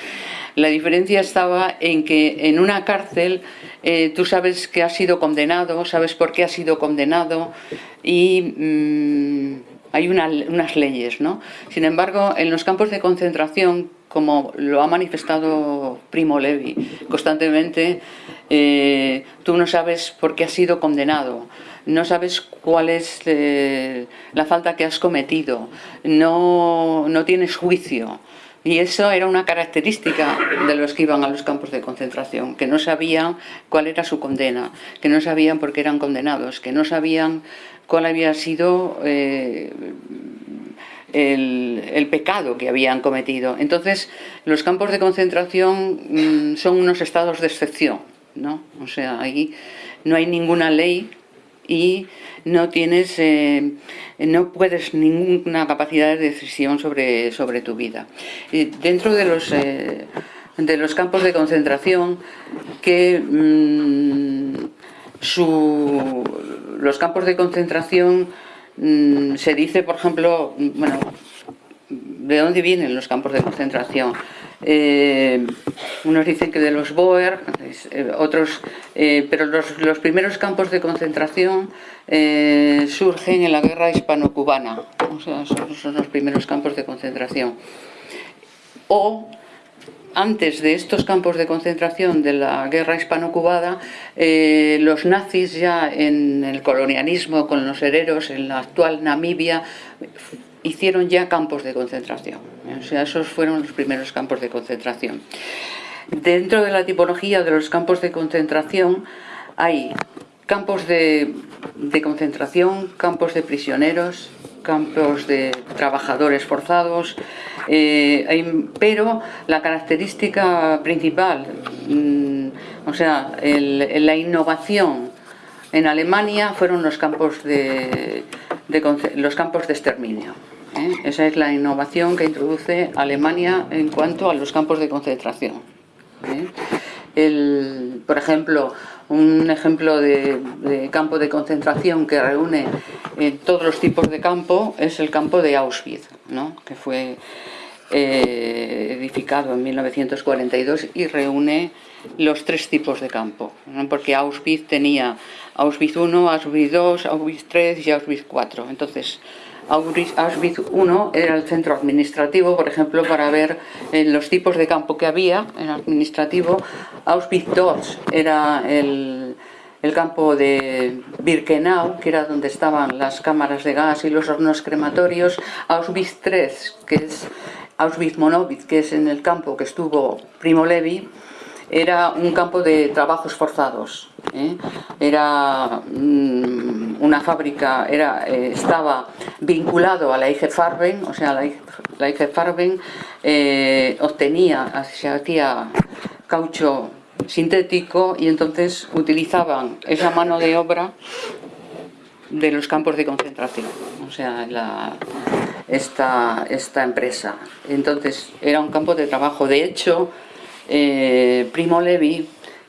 la diferencia estaba en que en una cárcel tú sabes que has sido condenado, sabes por qué has sido condenado y... Mm, hay unas leyes, ¿no? Sin embargo, en los campos de concentración, como lo ha manifestado Primo Levi constantemente, eh, tú no sabes por qué has sido condenado, no sabes cuál es eh, la falta que has cometido, no, no tienes juicio, Y eso era una característica de los que iban a los campos de concentración, que no sabían cuál era su condena, que no sabían por qué eran condenados, que no sabían cuál había sido eh, el, pecado que habían cometido. Entonces, los campos de concentración mm, son unos estados de excepción, ¿no? O sea, ahí no hay ninguna ley y no tienes, eh, no puedes ninguna capacidad de decisión sobre, sobre tu vida. Y dentro de los, eh, de los campos de concentración, que mm, los campos de concentración mm, se dice, por ejemplo, bueno, ¿de dónde vienen los campos de concentración? Eh, unos dicen que de los Boer, eh, otros, eh, pero los, primeros campos de concentración surgen en la guerra hispano-cubana, o sea, son, los primeros campos de concentración. O antes de estos campos de concentración de la guerra hispano-cubana, los nazis ya en el colonialismo con los herreros en la actual Namibia hicieron ya campos de concentración. Esos fueron los primeros campos de concentración. Dentro de la tipología de los campos de concentración hay campos de, concentración, campos de prisioneros, campos de trabajadores forzados, eh, pero la característica principal, mm, o sea, la innovación en Alemania fueron los campos de, los campos de exterminio. ¿eh? Esa es la innovación que introduce Alemania en cuanto a los campos de concentración. ¿eh? por ejemplo, un ejemplo de, campo de concentración que reúne eh, todos los tipos de campo es el campo de Auschwitz, que fue edificado en 1942 y reúne los tres tipos de campo, porque Auschwitz tenía Auschwitz I, Auschwitz II, Auschwitz III y Auschwitz IV. Entonces, Auschwitz I era el centro administrativo, por ejemplo, para ver eh, los tipos de campo que había en administrativo. Auschwitz II era el, campo de Birkenau, que era donde estaban las cámaras de gas y los hornos crematorios. Auschwitz III, que es Auschwitz-Monowitz, que es en el campo que estuvo Primo Levi, era un campo de trabajos forzados. ¿eh? Era mm, una fábrica, era, eh, estaba vinculado a la IG Farben, o sea, la IG, Farben eh, obtenía, se hacía caucho sintético y entonces utilizaban esa mano de obra de los campos de concentración, o sea, esta, esta empresa. Entonces era un campo de trabajo, de hecho, eh, Primo Levi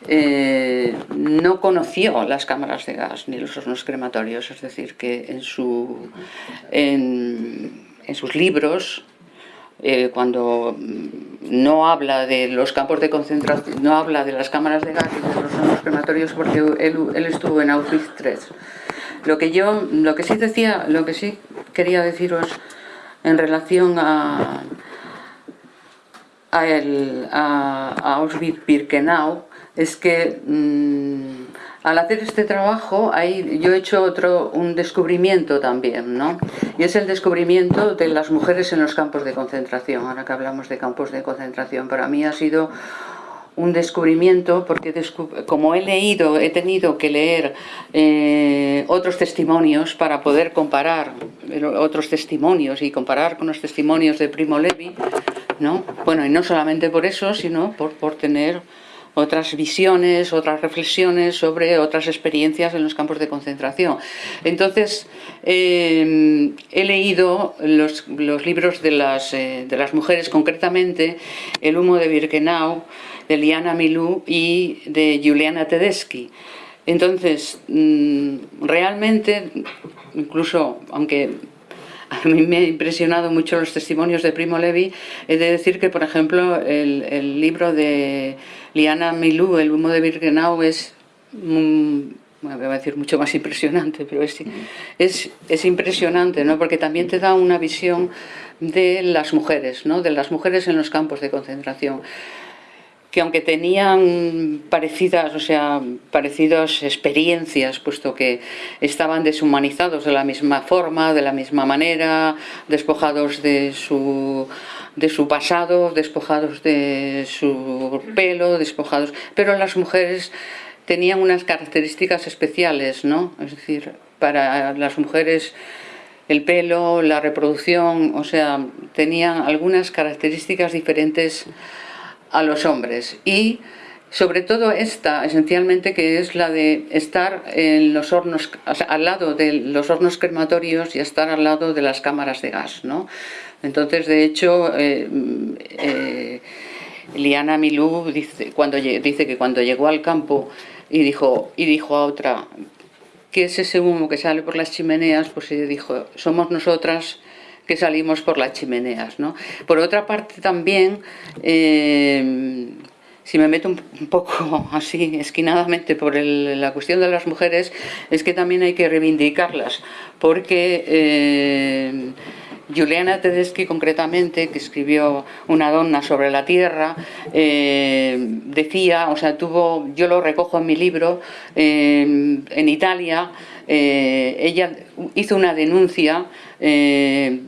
eh, no conoció las cámaras de gas ni los hornos crematorios, es decir, que en, su, en, sus libros, eh, cuando no habla de los campos de concentración, no habla de las cámaras de gas y de los hornos crematorios porque él, estuvo en Auschwitz III. Lo que yo, lo que sí decía, lo que sí quería deciros en relación a, a, el, a, Auschwitz-Birkenau es que mm, al hacer este trabajo ahí yo he hecho otro, un descubrimiento también, ¿no? Y es el descubrimiento de las mujeres en los campos de concentración, ahora que hablamos de campos de concentración. Para mí ha sido un descubrimiento porque como he leído, he tenido que leer eh, otros testimonios para poder comparar otros testimonios y comparar con los testimonios de Primo Levi, ¿no? Bueno, y no solamente por eso, sino por, por tener otras visiones, otras reflexiones sobre otras experiencias en los campos de concentración. Entonces, eh, he leído los, los libros de las, eh, de las mujeres, concretamente El humo de Birkenau, de Liana Milú y de Juliana Tedeschi. Entonces, mm, realmente, incluso, aunque a mí me ha impresionado mucho los testimonios de Primo Levi, he de decir que, por ejemplo, el, libro de Liana Milú, El humo de Birkenau, es... voy a decir mucho más impresionante, pero es, es, es, impresionante, ¿no? porque también te da una visión de las mujeres, ¿no? de las mujeres en los campos de concentración. Que aunque tenían parecidas, o sea, parecidas experiencias, puesto que estaban deshumanizados de la misma forma, de la misma manera, despojados de su, de su pasado, despojados de su pelo, despojados... Pero las mujeres tenían unas características especiales, ¿no? Es decir, para las mujeres el pelo, la reproducción, o sea, tenían algunas características diferentes a los hombres y sobre todo esta, esencialmente, que es la de estar en los hornos, al lado de los hornos crematorios y estar al lado de las cámaras de gas, ¿no? Entonces, de hecho, eh, eh, Liana Milú dice, cuando, dice que cuando llegó al campo y dijo, y dijo a otra, ¿qué es ese humo que sale por las chimeneas? Pues ella dijo, somos nosotras que salimos por las chimeneas. ¿no? Por otra parte también, eh, si me meto un poco así esquinadamente por la cuestión de las mujeres, es que también hay que reivindicarlas, porque eh, Juliana Tedeschi concretamente, que escribió una donna sobre la tierra, eh, decía, o sea, tuvo, yo lo recojo en mi libro, en Italia, ella hizo una denuncia eh,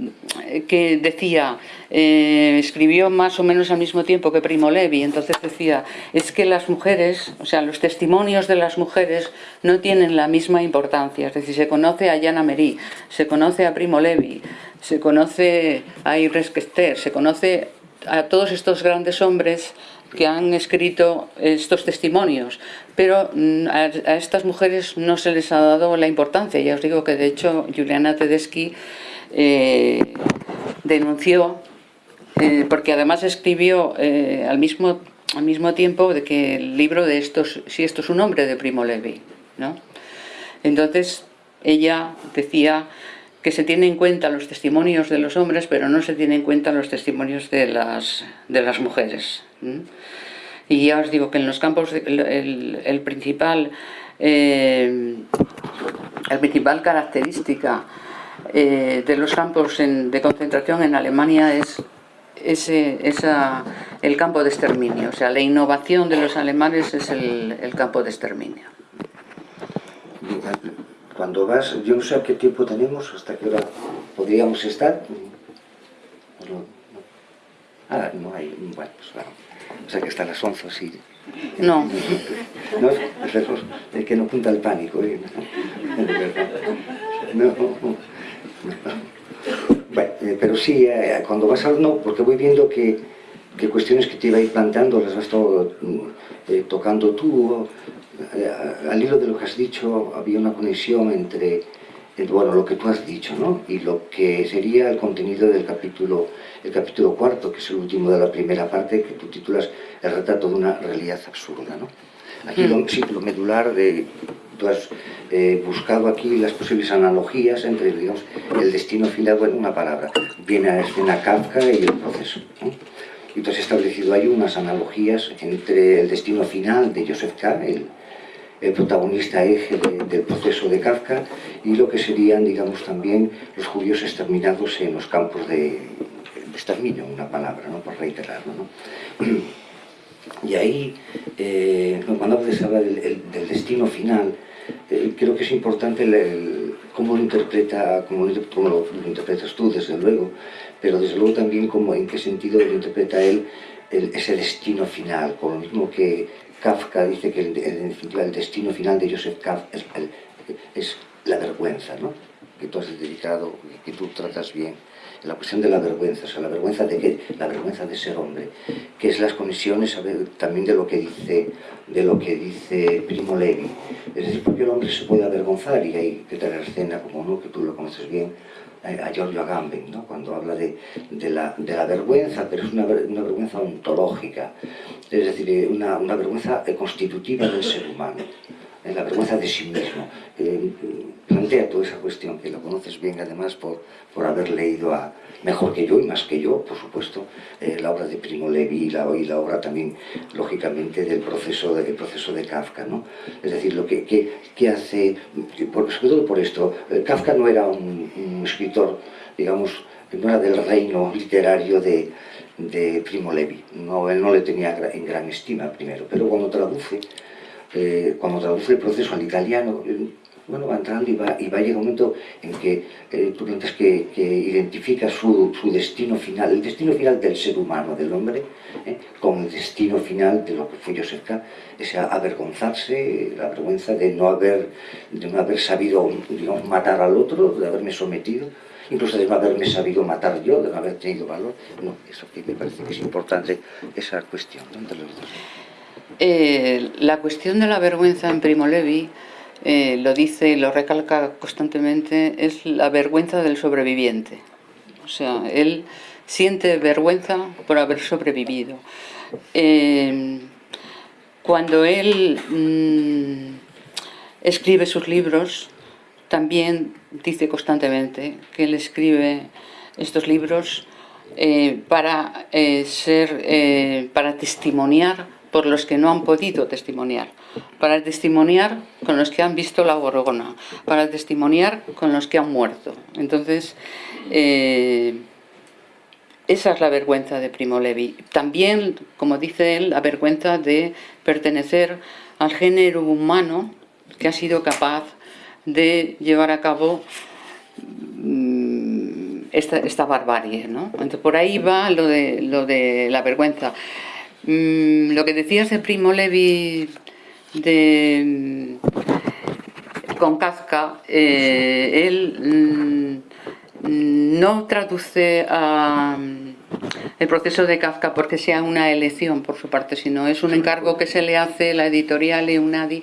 que decía, eh, escribió más o menos al mismo tiempo que Primo Levi, entonces decía, es que las mujeres, o sea, los testimonios de las mujeres no tienen la misma importancia, es decir, se conoce a Jana Merí, se conoce a Primo Levi, se conoce a Iris Kester, se conoce a todos estos grandes hombres que han escrito estos testimonios, pero mm, a, estas mujeres no se les ha dado la importancia. Ya os digo que de hecho Juliana Tedeschi eh, denunció, eh, porque además escribió eh, al, mismo, al mismo tiempo de que el libro de estos, si esto es un hombre de Primo Levi, ¿no? Entonces ella decía que se tiene en cuenta los testimonios de los hombres, pero no se tiene en cuenta los testimonios de las, de las mujeres. Y ya os digo que en los campos, el, principal, eh, el principal característica eh, de los campos de concentración en Alemania es ese, esa, el campo de exterminio. O sea, la innovación de los alemanes es el, el campo de exterminio. Cuando vas, yo no sé a qué tiempo tenemos, hasta qué hora podríamos estar. Ah, no hay, bueno, pues claro. O sea que hasta las 11 sí. No. no es que no punta el pánico. ¿eh? No, Bueno, eh, pero sí, eh, cuando vas al no, porque voy viendo que, que, cuestiones que te iba a ir planteando las vas todo, eh, tocando tú. Al hilo de lo que has dicho, había una conexión entre bueno, lo que tú has dicho, ¿no? Y lo que sería el contenido del capítulo, el capítulo cuarto, que es el último de la primera parte, que tú titulas El retrato de una realidad absurda, ¿no? Aquí lo, sí, lo medular de... Tú has eh, buscado aquí las posibles analogías entre, digamos, el destino final, bueno, una palabra, viene a escena Kafka y el proceso, ¿no? Y tú has establecido ahí unas analogías entre el destino final de Joseph K., el, el protagonista eje del proceso de Kafka y lo que serían, digamos, también los judíos exterminados en los campos de, exterminio, una palabra, ¿no? por reiterarlo. ¿no? Y ahí, eh, cuando se habla del, destino final, eh, creo que es importante cómo, lo interpreta, cómo, lo, interpretas tú, desde luego, pero desde luego también cómo, en qué sentido lo interpreta él ese destino final, con lo mismo que Kafka dice que el, el, destino final de Joseph Kafka es, la vergüenza, ¿no? que tú has dedicado, que tú tratas bien, la cuestión de la vergüenza, o sea, la vergüenza de qué? La vergüenza de ser hombre, que es las conexiones también de lo que dice, de lo que dice Primo Levi. Es decir, porque el hombre se puede avergonzar y hay que traer escena, como no, que tú lo conoces bien, a Giorgio Agamben, ¿no? cuando habla de, de, la, de, la, vergüenza, pero es una, una, vergüenza ontológica, es decir, eh, una, una vergüenza constitutiva del ser humano, eh, la vergüenza de sí mismo. Eh, plantea toda esa cuestión, que lo conoces bien además por, por haber leído a, mejor que yo y más que yo, por supuesto, eh, la obra de Primo Levi y la, obra también, lógicamente, del proceso de, proceso de Kafka. ¿no? Es decir, lo que, hace, por, sobre todo por esto, eh, Kafka no era un, un, escritor, digamos, no era del reino literario de, de Primo Levi. No, él no le tenía en gran estima primero, pero cuando traduce, eh, cuando traduce el proceso al italiano, bueno, va entrando y va, y va a llegar un momento en que eh, tú piensas que, que identifica su, su, destino final, el destino final del ser humano, del hombre, eh, con el destino final de lo que fue Joseph K., ese avergonzarse, la vergüenza de no haber, de no haber sabido digamos, matar al otro, de haberme sometido, incluso de no haberme sabido matar yo, de no haber tenido valor. No, eso que me parece que es importante, esa cuestión. Eh, la cuestión de la vergüenza en Primo Levi eh, lo dice y lo recalca constantemente, es la vergüenza del sobreviviente. O sea, él siente vergüenza por haber sobrevivido. Eh, cuando él mmm, escribe sus libros, también dice constantemente que él escribe estos libros eh, para, ser, para testimoniar por los que no han podido testimoniar, para testimoniar con los que han visto la gorgona, para testimoniar con los que han muerto. Entonces, eh, esa es la vergüenza de Primo Levi. También, como dice él, la vergüenza de pertenecer al género humano que ha sido capaz de llevar a cabo mm, esta, barbarie. ¿no? Entonces, por ahí va lo de, lo de la vergüenza. Mm, lo que decías de Primo Levi de, mm, con Kafka, eh, él mm, no traduce a, el proceso de Kafka porque sea una elección por su parte, sino es un encargo que se le hace la editorial Eunadi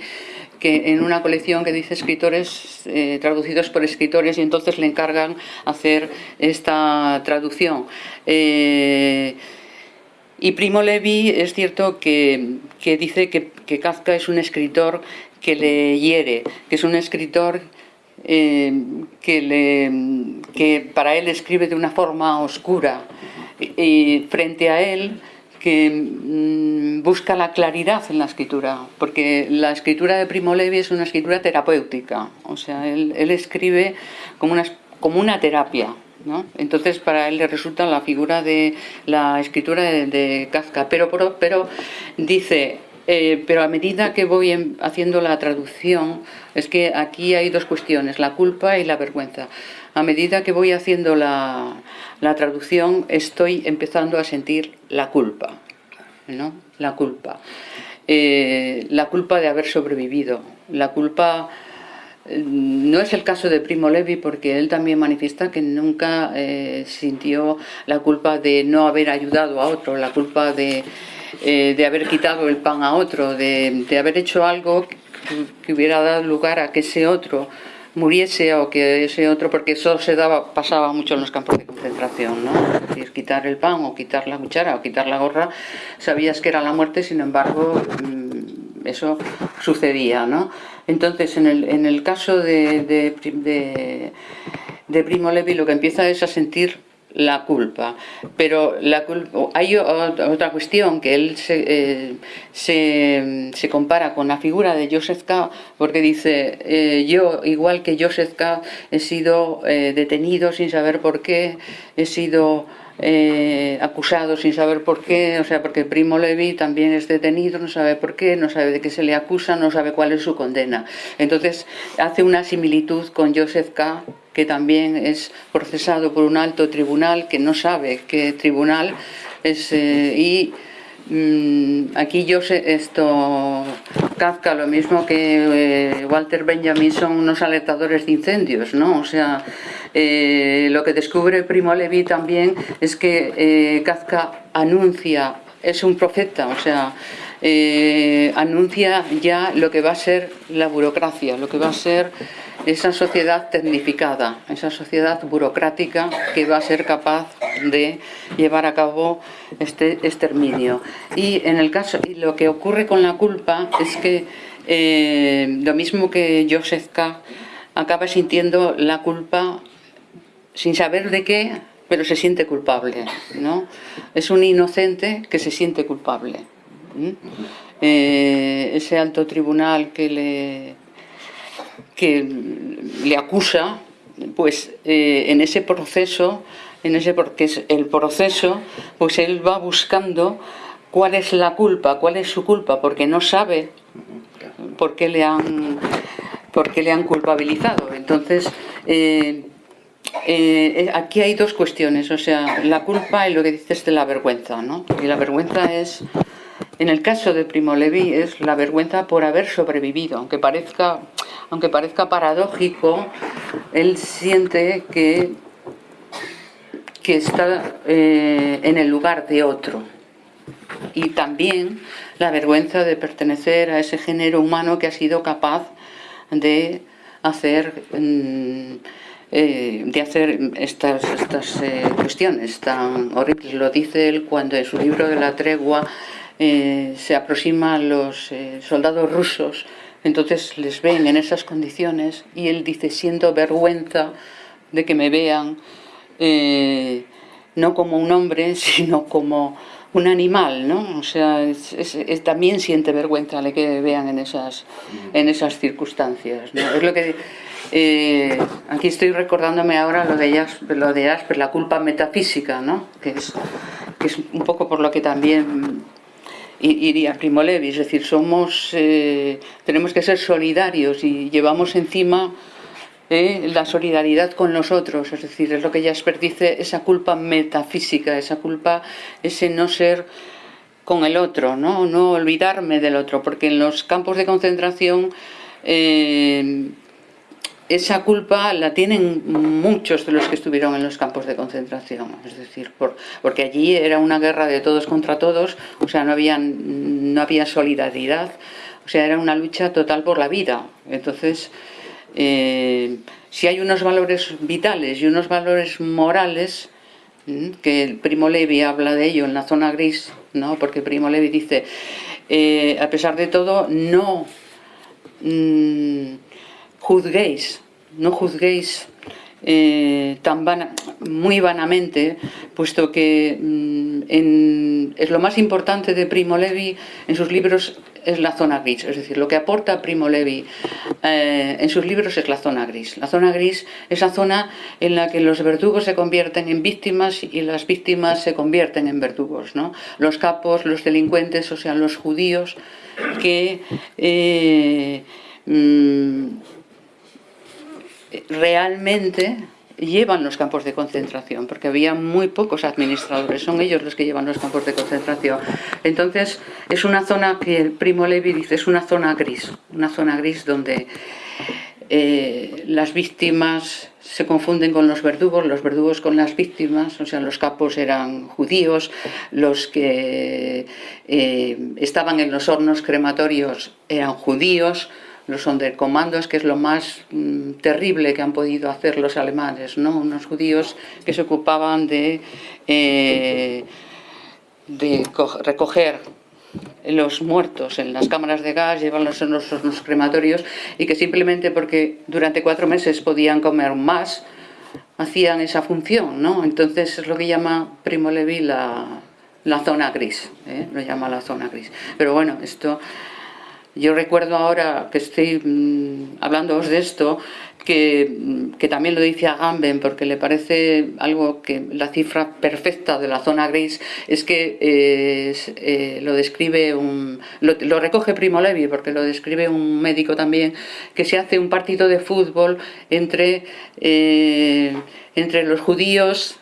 que en una colección que dice escritores eh, traducidos por escritores y entonces le encargan hacer esta traducción. Eh, y Primo Levi es cierto que, que dice que, Kafka es un escritor que le hiere, que es un escritor eh, que, le, que para él escribe de una forma oscura. Y frente a él que mmm, busca la claridad en la escritura, porque la escritura de Primo Levi es una escritura terapéutica, o sea, él, él escribe como una, como una terapia, ¿no? Entonces para él le resulta la figura de la escritura de, de Kafka, pero, pero, pero dice, eh, pero a medida que voy haciendo la traducción, es que aquí hay dos cuestiones, la culpa y la vergüenza. A medida que voy haciendo la, la traducción, estoy empezando a sentir la culpa, ¿no? La culpa. Eh, la culpa de haber sobrevivido, la culpa no es el caso de Primo Levi porque él también manifiesta que nunca eh, sintió la culpa de no haber ayudado a otro, la culpa de, eh, de haber quitado el pan a otro, de, de haber hecho algo que, que, hubiera dado lugar a que ese otro muriese o que ese otro, porque eso se daba, pasaba mucho en los campos de concentración, ¿no? Es decir, quitar el pan o quitar la cuchara o quitar la gorra, sabías que era la muerte, sin embargo, eso sucedía, ¿no? Entonces, en el, en el caso de, de, Primo Levi, lo que empieza es a sentir la culpa. Pero la culpa, hay otra cuestión que él se, eh, se, se, compara con la figura de Joseph K. porque dice, eh, yo igual que Joseph K. he sido eh, detenido sin saber por qué, he sido eh, acusado sin saber por qué, o sea, porque Primo Levi también es detenido, no sabe por qué, no sabe de qué se le acusa, no sabe cuál es su condena. Entonces hace una similitud con Joseph K., que también es procesado por un alto tribunal que no sabe qué tribunal es, eh, y mmm, aquí yo sé esto Kafka lo mismo que eh, Walter Benjamin son unos alertadores de incendios no o sea eh, lo que descubre Primo Levi también es que eh, Kafka anuncia es un profeta o sea eh, anuncia ya lo que va a ser la burocracia, lo que va a ser esa sociedad tecnificada, esa sociedad burocrática que va a ser capaz de llevar a cabo este exterminio. Y en el caso, y lo que ocurre con la culpa es que eh, lo mismo que Joseph K. acaba sintiendo la culpa sin saber de qué, pero se siente culpable, ¿no? Es un inocente que se siente culpable. Eh, ese alto tribunal que le, que le acusa, pues eh, en ese proceso en ese porque es el proceso, pues él va buscando cuál es la culpa, cuál es su culpa, porque no sabe por qué le han, por qué le han culpabilizado. Entonces, eh, eh, aquí hay dos cuestiones, o sea, la culpa y lo que dices de la vergüenza, ¿no? Y la vergüenza es, en el caso de Primo Levi, es la vergüenza por haber sobrevivido, aunque parezca, aunque parezca paradójico, él siente que, que está eh, en el lugar de otro. Y también la vergüenza de pertenecer a ese género humano que ha sido capaz de hacer... Mm, eh, de hacer estas, estas eh, cuestiones tan horribles. Lo dice él cuando en su libro de la tregua eh, se aproxima a los soldados rusos, entonces les ven en esas condiciones y él dice, siento vergüenza de que me vean no como un hombre, sino como un animal, ¿no? O sea, también siente vergüenza de que vean en esas, en esas circunstancias. Es lo que eh, aquí estoy recordándome ahora lo de, lo de Asper, la culpa metafísica, ¿no? que, es, que es un poco por lo que también iría Primo Levi, es decir, somos, eh, tenemos que ser solidarios y llevamos encima eh, la solidaridad con los otros, es decir, es lo que Jasper dice, esa culpa metafísica, esa culpa, ese no ser con el otro, no, no olvidarme del otro, porque en los campos de concentración esa culpa la tienen muchos de los que estuvieron en los campos de concentración, es decir, porque allí era una guerra de todos contra todos, o sea, no había, no había solidaridad, o sea, era una lucha total por la vida. Entonces, eh, si hay unos valores vitales y unos valores morales, que el Primo Levi habla de ello en la zona gris, ¿no? porque Primo Levi dice, eh, a pesar de todo, no... Mm, juzguéis, no juzguéis eh, tan muy vanamente, puesto que mm, es lo más importante de Primo Levi en sus libros es la zona gris, es decir, lo que aporta Primo Levi eh, en sus libros es la zona gris. La zona gris es la zona en la que los verdugos se convierten en víctimas y las víctimas se convierten en verdugos. ¿no? Los capos, los delincuentes, o sea, los judíos que... Eh, mm, realmente llevan los campos de concentración, porque había muy pocos administradores, son ellos los que llevan los campos de concentración. Entonces, es una zona que el Primo Levi dice, es una zona gris, una zona gris donde eh, las víctimas se confunden con los verdugos, los verdugos con las víctimas, o sea, los capos eran judíos, los que eh, estaban en los hornos crematorios eran judíos, los sonderkomandos, que es lo más mm, terrible que han podido hacer los alemanes, ¿no? unos judíos que se ocupaban de, eh, recoger los muertos en las cámaras de gas, llevarlos en los, crematorios y que simplemente porque durante cuatro meses podían comer más, hacían esa función, ¿no? Entonces es lo que llama Primo Levi la zona gris, ¿eh? lo llama la zona gris. Pero bueno, esto yo recuerdo ahora que estoy mm, hablándoos de esto, que, que, también lo dice Agamben, porque le parece algo que la cifra perfecta de la zona gris es que eh, eh, lo describe un... Lo, recoge Primo Levi, porque lo describe un médico también, que se hace un partido de fútbol entre, eh, entre los judíos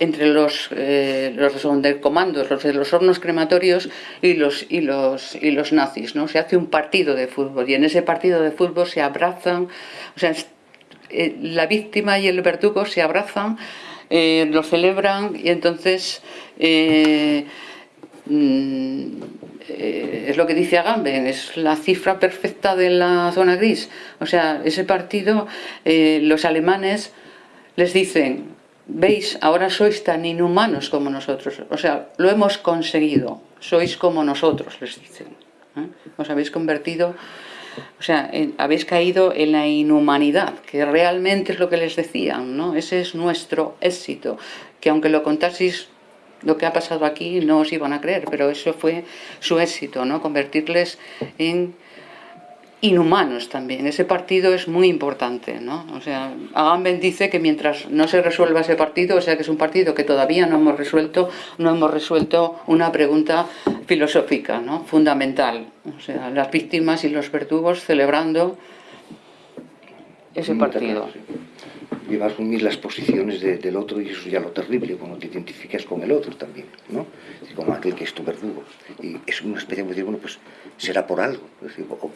entre los, eh, los los de los hornos crematorios y los, y los, y los nazis. ¿no? Se hace un partido de fútbol y en ese partido de fútbol se abrazan, o sea, eh, la víctima y el verdugo se abrazan, eh, lo celebran y entonces mm, es lo que dice Agamben, es la cifra perfecta de la zona gris. O sea, ese partido, los alemanes les dicen, veis, ahora sois tan inhumanos como nosotros, o sea, lo hemos conseguido, sois como nosotros, les dicen. ¿eh? Os habéis convertido, o sea, habéis caído en la inhumanidad, que realmente es lo que les decían, ¿no? Ese es nuestro éxito, que aunque lo contaseis lo que ha pasado aquí no os iban a creer, pero eso fue su éxito, ¿no? Convertirles en inhumanos también. Ese partido es muy importante, ¿no? O sea, Agamben dice que mientras no se resuelva ese partido, o sea que es un partido que todavía no hemos resuelto, no hemos resuelto una pregunta filosófica, ¿no? Fundamental. O sea, las víctimas y los verdugos celebrando ese partido lleva a asumir las posiciones del otro y eso es ya lo terrible, cuando te identificas con el otro también, ¿no? como aquel que es tu verdugo. Y es una especie de decir, bueno, pues será por algo,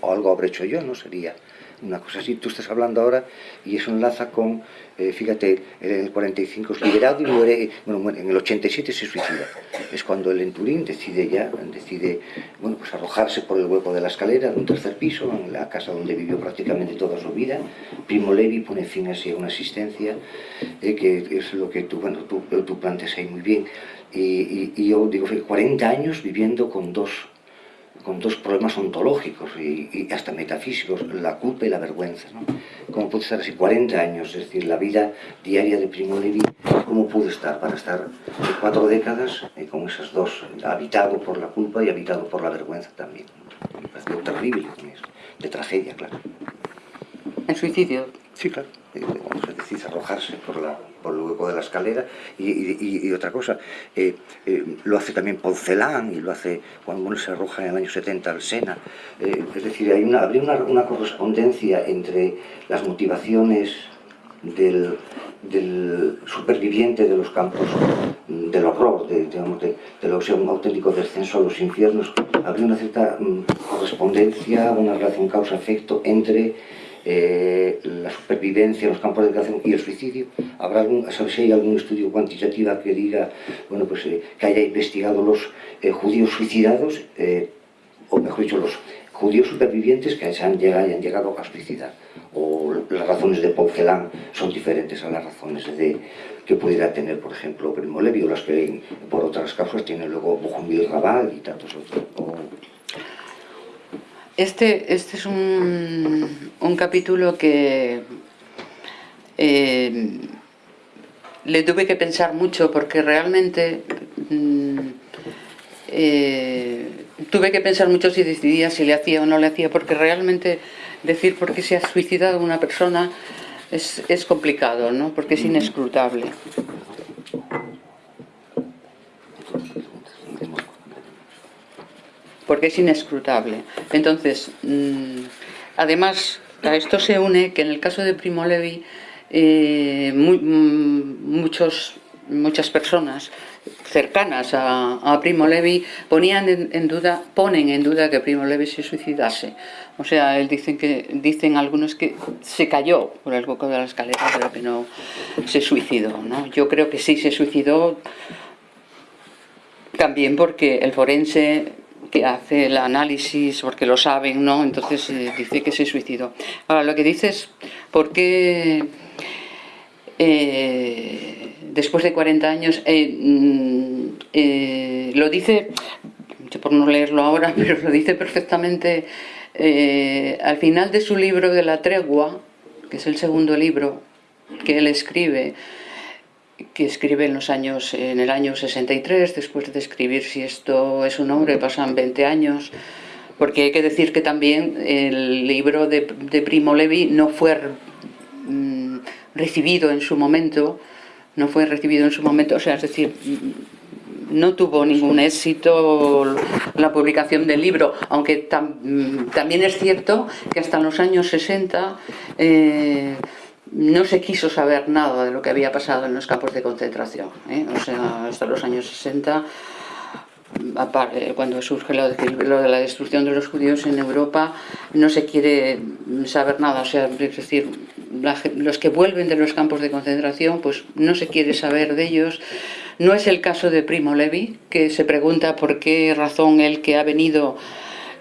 o, algo habré hecho yo, ¿no? Sería una cosa así. Tú estás hablando ahora y eso enlaza con, eh, fíjate, en el 45 es liberado y muere, bueno, en el 87 se suicida. Es cuando el Enturín decide ya, decide, bueno, pues arrojarse por el hueco de la escalera de un tercer piso, en la casa donde vivió prácticamente toda su vida. Primo Levi pone fin así a una asistencia, eh, que es lo que tú, bueno, tú, tú planteas ahí muy bien. Y, yo digo, 40 años viviendo con dos con dos problemas ontológicos y, hasta metafísicos, la culpa y la vergüenza. ¿no? ¿Cómo puede estar así 40 años? Es decir, la vida diaria de Primo Levi, ¿cómo pudo estar para estar cuatro décadas eh, con esas dos, habitado por la culpa y habitado por la vergüenza también? Me pareció terrible, de tragedia, claro. ¿En suicidio? Sí, claro. Vamos a decir, arrojarse por la, por el hueco de la escalera y, otra cosa, eh, eh, lo hace también Poncelán y lo hace uno se arroja en el año 70 al Sena, eh, es decir, hay una, habría una, correspondencia entre las motivaciones del, superviviente de los campos del horror, de, digamos, de, lo que sea un auténtico descenso a los infiernos, habría una cierta mm, correspondencia, una relación causa-efecto entre eh, la supervivencia en los campos de educación y el suicidio. ¿Habrá algún, si hay algún estudio cuantitativo que diga, bueno, pues eh, que haya investigado los eh, judíos suicidados, o mejor dicho, los judíos supervivientes que hayan llegado, hayan llegado a suicidar? O las razones de Poncelán son diferentes a las razones de, que pudiera tener, por ejemplo, Primo Levi, o las que por otras causas tiene luego Bohumil Raval y tantos otros. Este, este es un, capítulo que eh, le tuve que pensar mucho porque realmente mm, eh, tuve que pensar mucho si decidía si le hacía o no le hacía porque realmente decir por qué se ha suicidado una persona es, es complicado, ¿no? porque es inescrutable. Porque es inescrutable. Entonces, mm, además, a esto se une que en el caso de Primo Levi, eh, mm, muchos, muchas personas cercanas a, Primo Levi ponían en, duda, ponen en duda que Primo Levi se suicidase. O sea, él dicen que dicen algunos que se cayó por el hueco de la escalera, pero que no se suicidó. ¿no? Yo creo que sí se suicidó también porque el forense que hace el análisis porque lo saben, ¿no? Entonces eh, dice que se suicidó. Ahora, lo que dices, ¿por qué eh, después de 40 años eh, mm, lo dice, por no leerlo ahora, pero lo dice perfectamente al final de su libro de la tregua, que es el segundo libro que él escribe, que escribe en los años en el año 63 después de escribir si esto es un hombre pasan 20 años porque hay que decir que también el libro de, Primo Levi no fue mm, recibido en su momento no fue recibido en su momento o sea es decir no tuvo ningún éxito la publicación del libro, aunque mm, también es cierto que hasta los años 60 no se quiso saber nada de lo que había pasado en los campos de concentración. ¿eh? O sea, hasta los años 60, cuando surge lo de, la destrucción de los judíos en Europa, no se quiere saber nada. O sea, es decir, los que vuelven de los campos de concentración, pues no se quiere saber de ellos. No es el caso de Primo Levi, que se pregunta por qué razón él que ha venido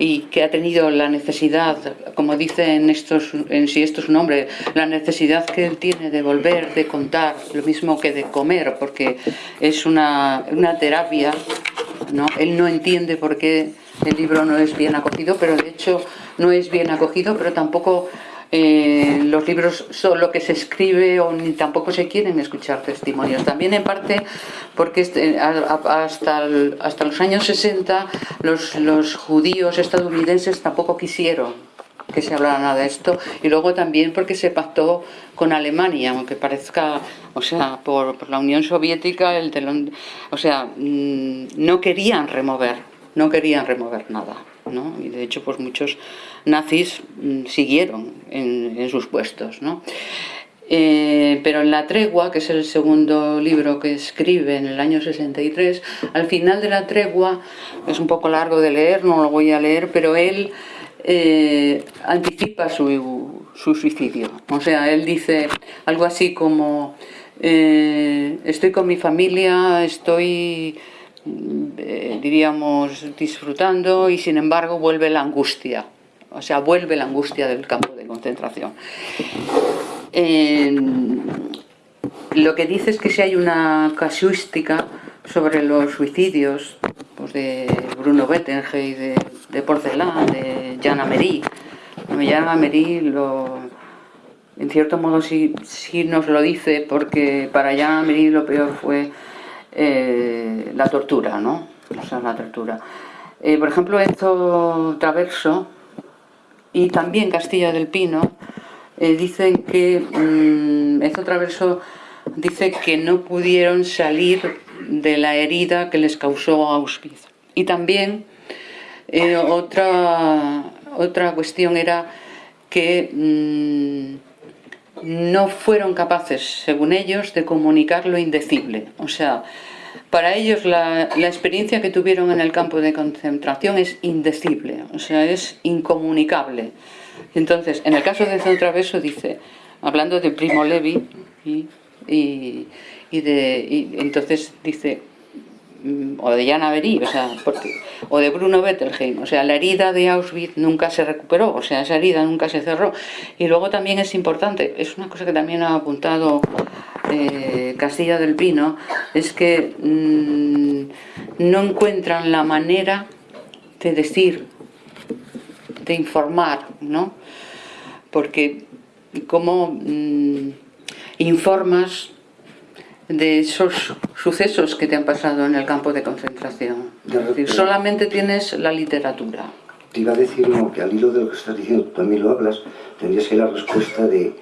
y que ha tenido la necesidad, como dice en, estos, en si esto es un hombre, la necesidad que él tiene de volver, de contar, lo mismo que de comer, porque es una, una terapia, ¿no? Él no entiende por qué el libro no es bien acogido, pero de hecho no es bien acogido, pero tampoco eh, los libros son lo que se escribe o ni tampoco se quieren escuchar testimonios. También en parte porque este, hasta, hasta los años 60 los, los judíos estadounidenses tampoco quisieron que se hablara nada de esto y luego también porque se pactó con Alemania, aunque parezca, o sea, por, la Unión Soviética, el telón, o sea, mm, no querían remover, no querían remover nada, ¿no? Y de hecho, pues muchos nazis mm, siguieron en, sus puestos, ¿no? Eh, pero en La Tregua, que es el segundo libro que escribe en el año 63, al final de La Tregua, es un poco largo de leer, no lo voy a leer, pero él eh, anticipa su, suicidio. O sea, él dice algo así como, eh, estoy con mi familia, estoy, diríamos, disfrutando y sin embargo vuelve la angustia. O sea, vuelve la angustia del campo de concentración lo que dice es que si hay una casuística sobre los suicidios pues de Bruno Bettenheim, de, de Porcelán, de Jan Amery. Jan Amery lo, en cierto modo sí, nos lo dice porque para Jan Amery lo peor fue eh, la tortura, ¿no? O sea, la tortura. Eh, por ejemplo, esto Traverso y también Castilla del Pino eh, dicen que, mmm, esto Traverso dice que no pudieron salir de la herida que les causó Auschwitz. Y también eh, otra, otra cuestión era que mmm, no fueron capaces, según ellos, de comunicar lo indecible. O sea, para ellos la, experiencia que tuvieron en el campo de concentración es indecible, o sea, es incomunicable. Entonces, en el caso de Traveso dice, hablando de Primo Levi, y, y, y de, y entonces dice, mm, o de Jan Avery, o sea, porque, o de Bruno Bettelheim, o sea, la herida de Auschwitz nunca se recuperó, o sea, esa herida nunca se cerró. Y luego también es importante, es una cosa que también ha apuntado eh, Castilla del Pino, es que mmm, no encuentran la manera de decir de informar, ¿no? Porque cómo mmm, informas de esos sucesos que te han pasado en el campo de concentración. decir, solamente tienes la literatura. Te iba a decir no, que al hilo de lo que estás diciendo, tú también lo hablas, tendría que ser la respuesta de,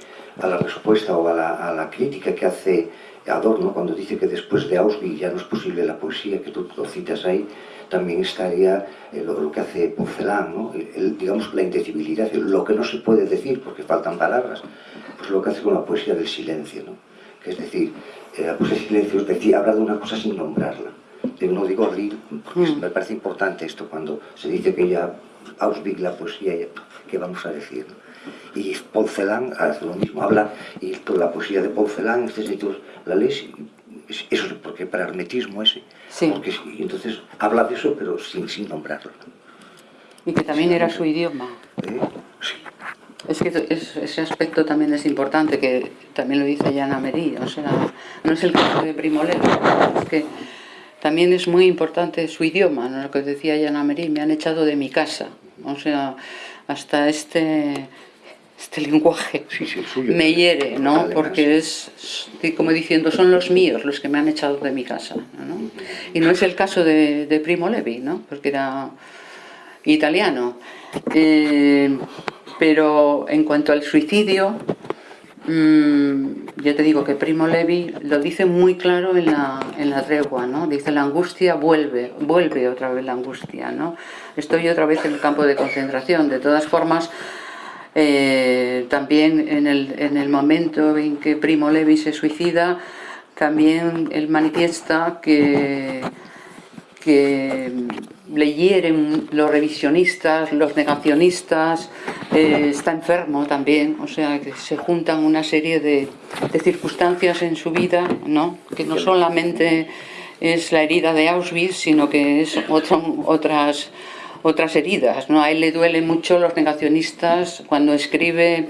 a la respuesta o a la, a la crítica que hace Adorno cuando dice que después de Auschwitz ya no es posible la poesía, que tú lo citas ahí, también estaría eh, lo, lo, que hace Porcelán, ¿no? El, digamos la indecibilidad, lo que no se puede decir porque faltan palabras, pues lo que hace con la poesía del silencio, ¿no? que es decir, eh, la poesía del silencio es decir, habla de una cosa sin nombrarla. No digo abrir, porque mm. me parece importante esto cuando se dice que ya Auschwitz la poesía, ¿qué vamos a decir? ¿no? Y Porcelán hace lo mismo, habla, y toda la poesía de Porcelán, este sitio, la lees eso es porque para hermetismo ese. Sí. Porque, y entonces habla de eso, pero sin, sin nombrarlo. Y que también era su idioma. ¿Eh? Sí. Es que es, ese aspecto también es importante, que también lo dice Yana Merí, o sea, no es el caso de Primo Levi, es que también es muy importante su idioma, ¿no? lo que decía Yana Merí, me han echado de mi casa, o sea, hasta este este lenguaje sí, sí, suyo, me hiere, ¿no? Además. Porque es, como diciendo, son los míos los que me han echado de mi casa, ¿no? Y no es el caso de, de Primo Levi, ¿no? Porque era italiano. Eh, pero en cuanto al suicidio, mmm, ya te digo que Primo Levi lo dice muy claro en la, en la tregua, ¿no? Dice, la angustia vuelve, vuelve otra vez la angustia, ¿no? Estoy otra vez en el campo de concentración. De todas formas, eh, también en el, en el, momento en que Primo Levi se suicida, también él manifiesta que, que le hieren los revisionistas, los negacionistas, eh, está enfermo también, o sea que se juntan una serie de, de circunstancias en su vida, ¿no? que no solamente es la herida de Auschwitz, sino que es otras otras heridas. ¿no? A él le duele mucho los negacionistas cuando escribe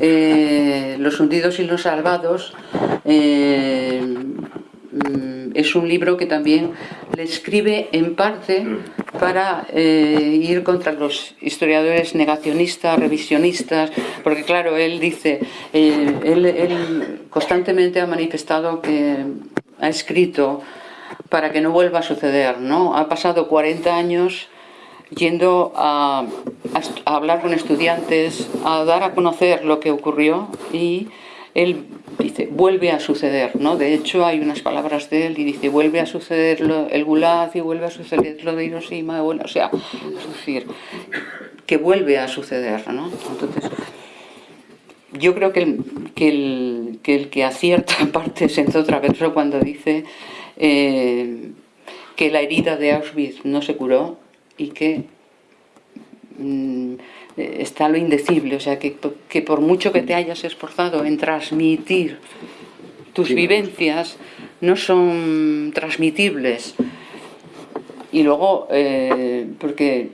eh, Los hundidos y los salvados. Eh, es un libro que también le escribe en parte para eh, ir contra los historiadores negacionistas, revisionistas, porque claro, él dice, él, él constantemente ha manifestado que ha escrito para que no vuelva a suceder, ¿no? Ha pasado 40 años yendo a, hablar con estudiantes, a dar a conocer lo que ocurrió y él dice, vuelve a suceder, ¿no? De hecho, hay unas palabras de él y dice, vuelve a suceder el Gulag y vuelve a suceder lo de Hiroshima, bueno, o sea, es decir, que vuelve a suceder, ¿no? Entonces, yo creo que el que, el, que, el que acierta parte es en otra vez cuando dice eh, que la herida de Auschwitz no se curó y que mm, está lo indecible, o sea, que, que, por mucho que te hayas esforzado en transmitir tus vivencias, no son transmitibles. Y luego, eh, porque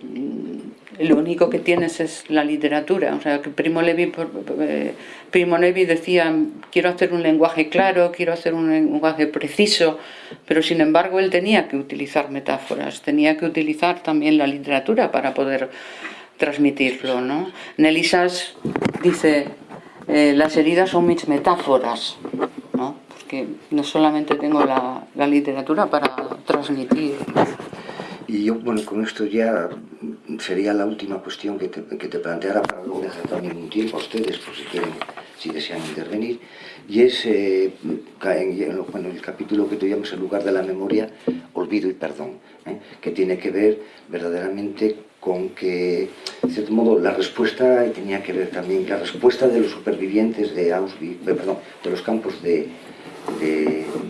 lo único que tienes es la literatura. O sea, que Primo Levi, eh, Primo Levi decía, quiero hacer un lenguaje claro, quiero hacer un lenguaje preciso, pero sin embargo él tenía que utilizar metáforas, tenía que utilizar también la literatura para poder transmitirlo. ¿no? Nelisas dice, eh, las heridas son mis metáforas, ¿no? porque no solamente tengo la, la literatura para transmitir. Y yo, bueno, con esto ya sería la última cuestión que te, que te planteara para luego dejar también un tiempo a ustedes, por si quieren, si desean intervenir, y es, eh, en, bueno, el capítulo que llamas el lugar de la memoria, olvido y perdón, ¿eh? que tiene que ver verdaderamente con que, de cierto modo, la respuesta tenía que ver también, la respuesta de los supervivientes de Auschwitz, perdón, de los campos de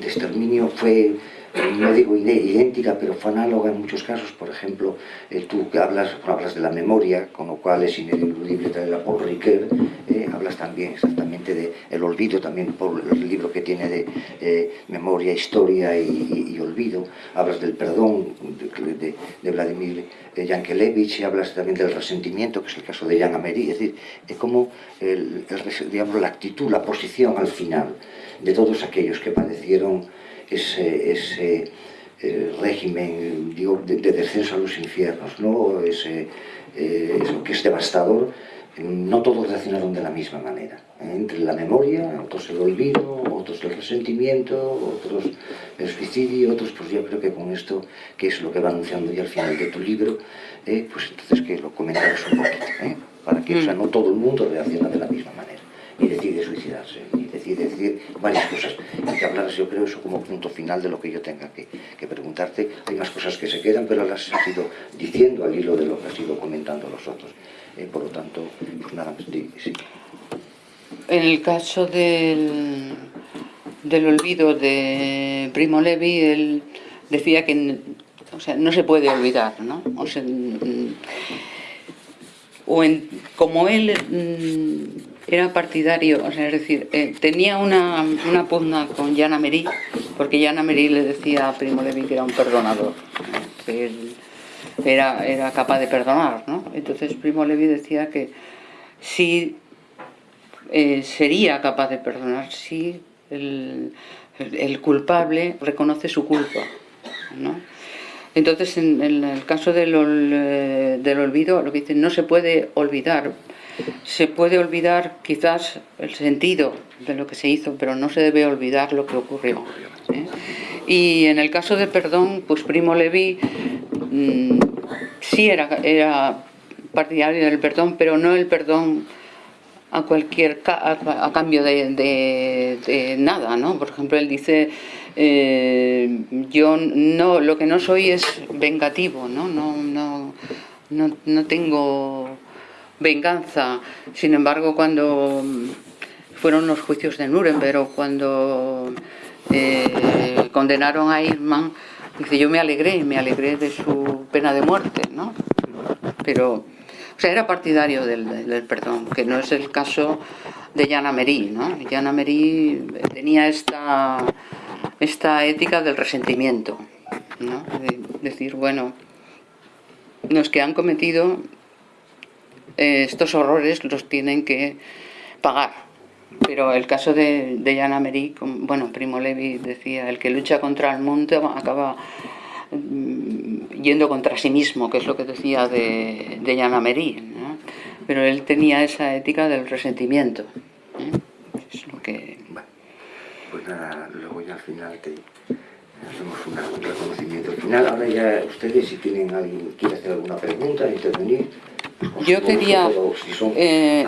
exterminio fue no digo idéntica, pero fue análoga en muchos casos. Por ejemplo, eh, tú hablas, hablas de la memoria, con lo cual es ineludible traer a Paul Ricoeur, eh, hablas también exactamente del el olvido, también por el libro que tiene de eh, memoria, historia y, olvido. Hablas del perdón de, de, Vladimir Yankelevich hablas también del resentimiento, que es el caso de Jan Amery. Es decir, es como el, digamos, la actitud, la posición al final de todos aquellos que padecieron ese, ese eh, régimen digo, de, de, descenso a los infiernos, ¿no? ese, eh, eso que es devastador, no todos reaccionaron de la misma manera. ¿eh? Entre la memoria, otros el olvido, otros el resentimiento, otros el suicidio, otros, pues yo creo que con esto, que es lo que va anunciando ya al final de tu libro, eh, pues entonces que lo comentaros un poquito, ¿eh? para que o sea, no todo el mundo reacciona de la misma manera, ni decide suicidarse, decir, decir varias cosas y que hablaras yo creo eso como punto final de lo que yo tenga que, que, preguntarte hay más cosas que se quedan pero las has ido diciendo al hilo de lo que has ido comentando los otros eh, por lo tanto pues nada sí, sí. en el caso del del olvido de Primo Levi él decía que o sea, no se puede olvidar ¿no? o sea, o en, como él era partidario, o sea, es decir, eh, tenía una, una, pugna con Yana Merí, porque Yana Merí le decía a Primo Levi que era un perdonador, que él era, era capaz de perdonar, ¿no? Entonces Primo Levi decía que sí eh, sería capaz de perdonar si el, culpable reconoce su culpa, ¿no? Entonces, en, el caso del, eh, del olvido, lo que dicen, no se puede olvidar, se puede olvidar quizás el sentido de lo que se hizo, pero no se debe olvidar lo que ocurrió. ¿eh? Y en el caso de perdón, pues Primo Levi mmm, sí era, era partidario del perdón, pero no el perdón a cualquier a, a cambio de, nada, ¿no? Por ejemplo, él dice eh, yo no lo que no soy es vengativo, ¿no? No, no, no, no tengo venganza. Sin embargo, cuando fueron los juicios de Nuremberg o cuando eh, condenaron a Irman, dice, yo me alegré, me alegré de su pena de muerte, ¿no? Pero, o sea, era partidario del, perdón, que no es el caso de Jan Amery, ¿no? Jan Amery tenía esta, esta ética del resentimiento, ¿no? De decir, bueno, los que han cometido eh, estos horrores los tienen que pagar. Pero el caso de, de Jan Amery, bueno, Primo Levi decía, el que lucha contra el mundo acaba mm, yendo contra sí mismo, que es lo que decía de, de Jan ¿no? Pero él tenía esa ética del resentimiento. ¿eh? Es lo que... Bueno, pues nada, luego ya al final te, hacemos un reconocimiento final. Ahora ya ustedes, si tienen alguien, quiere hacer alguna pregunta, intervenir. Yo quería... Eh.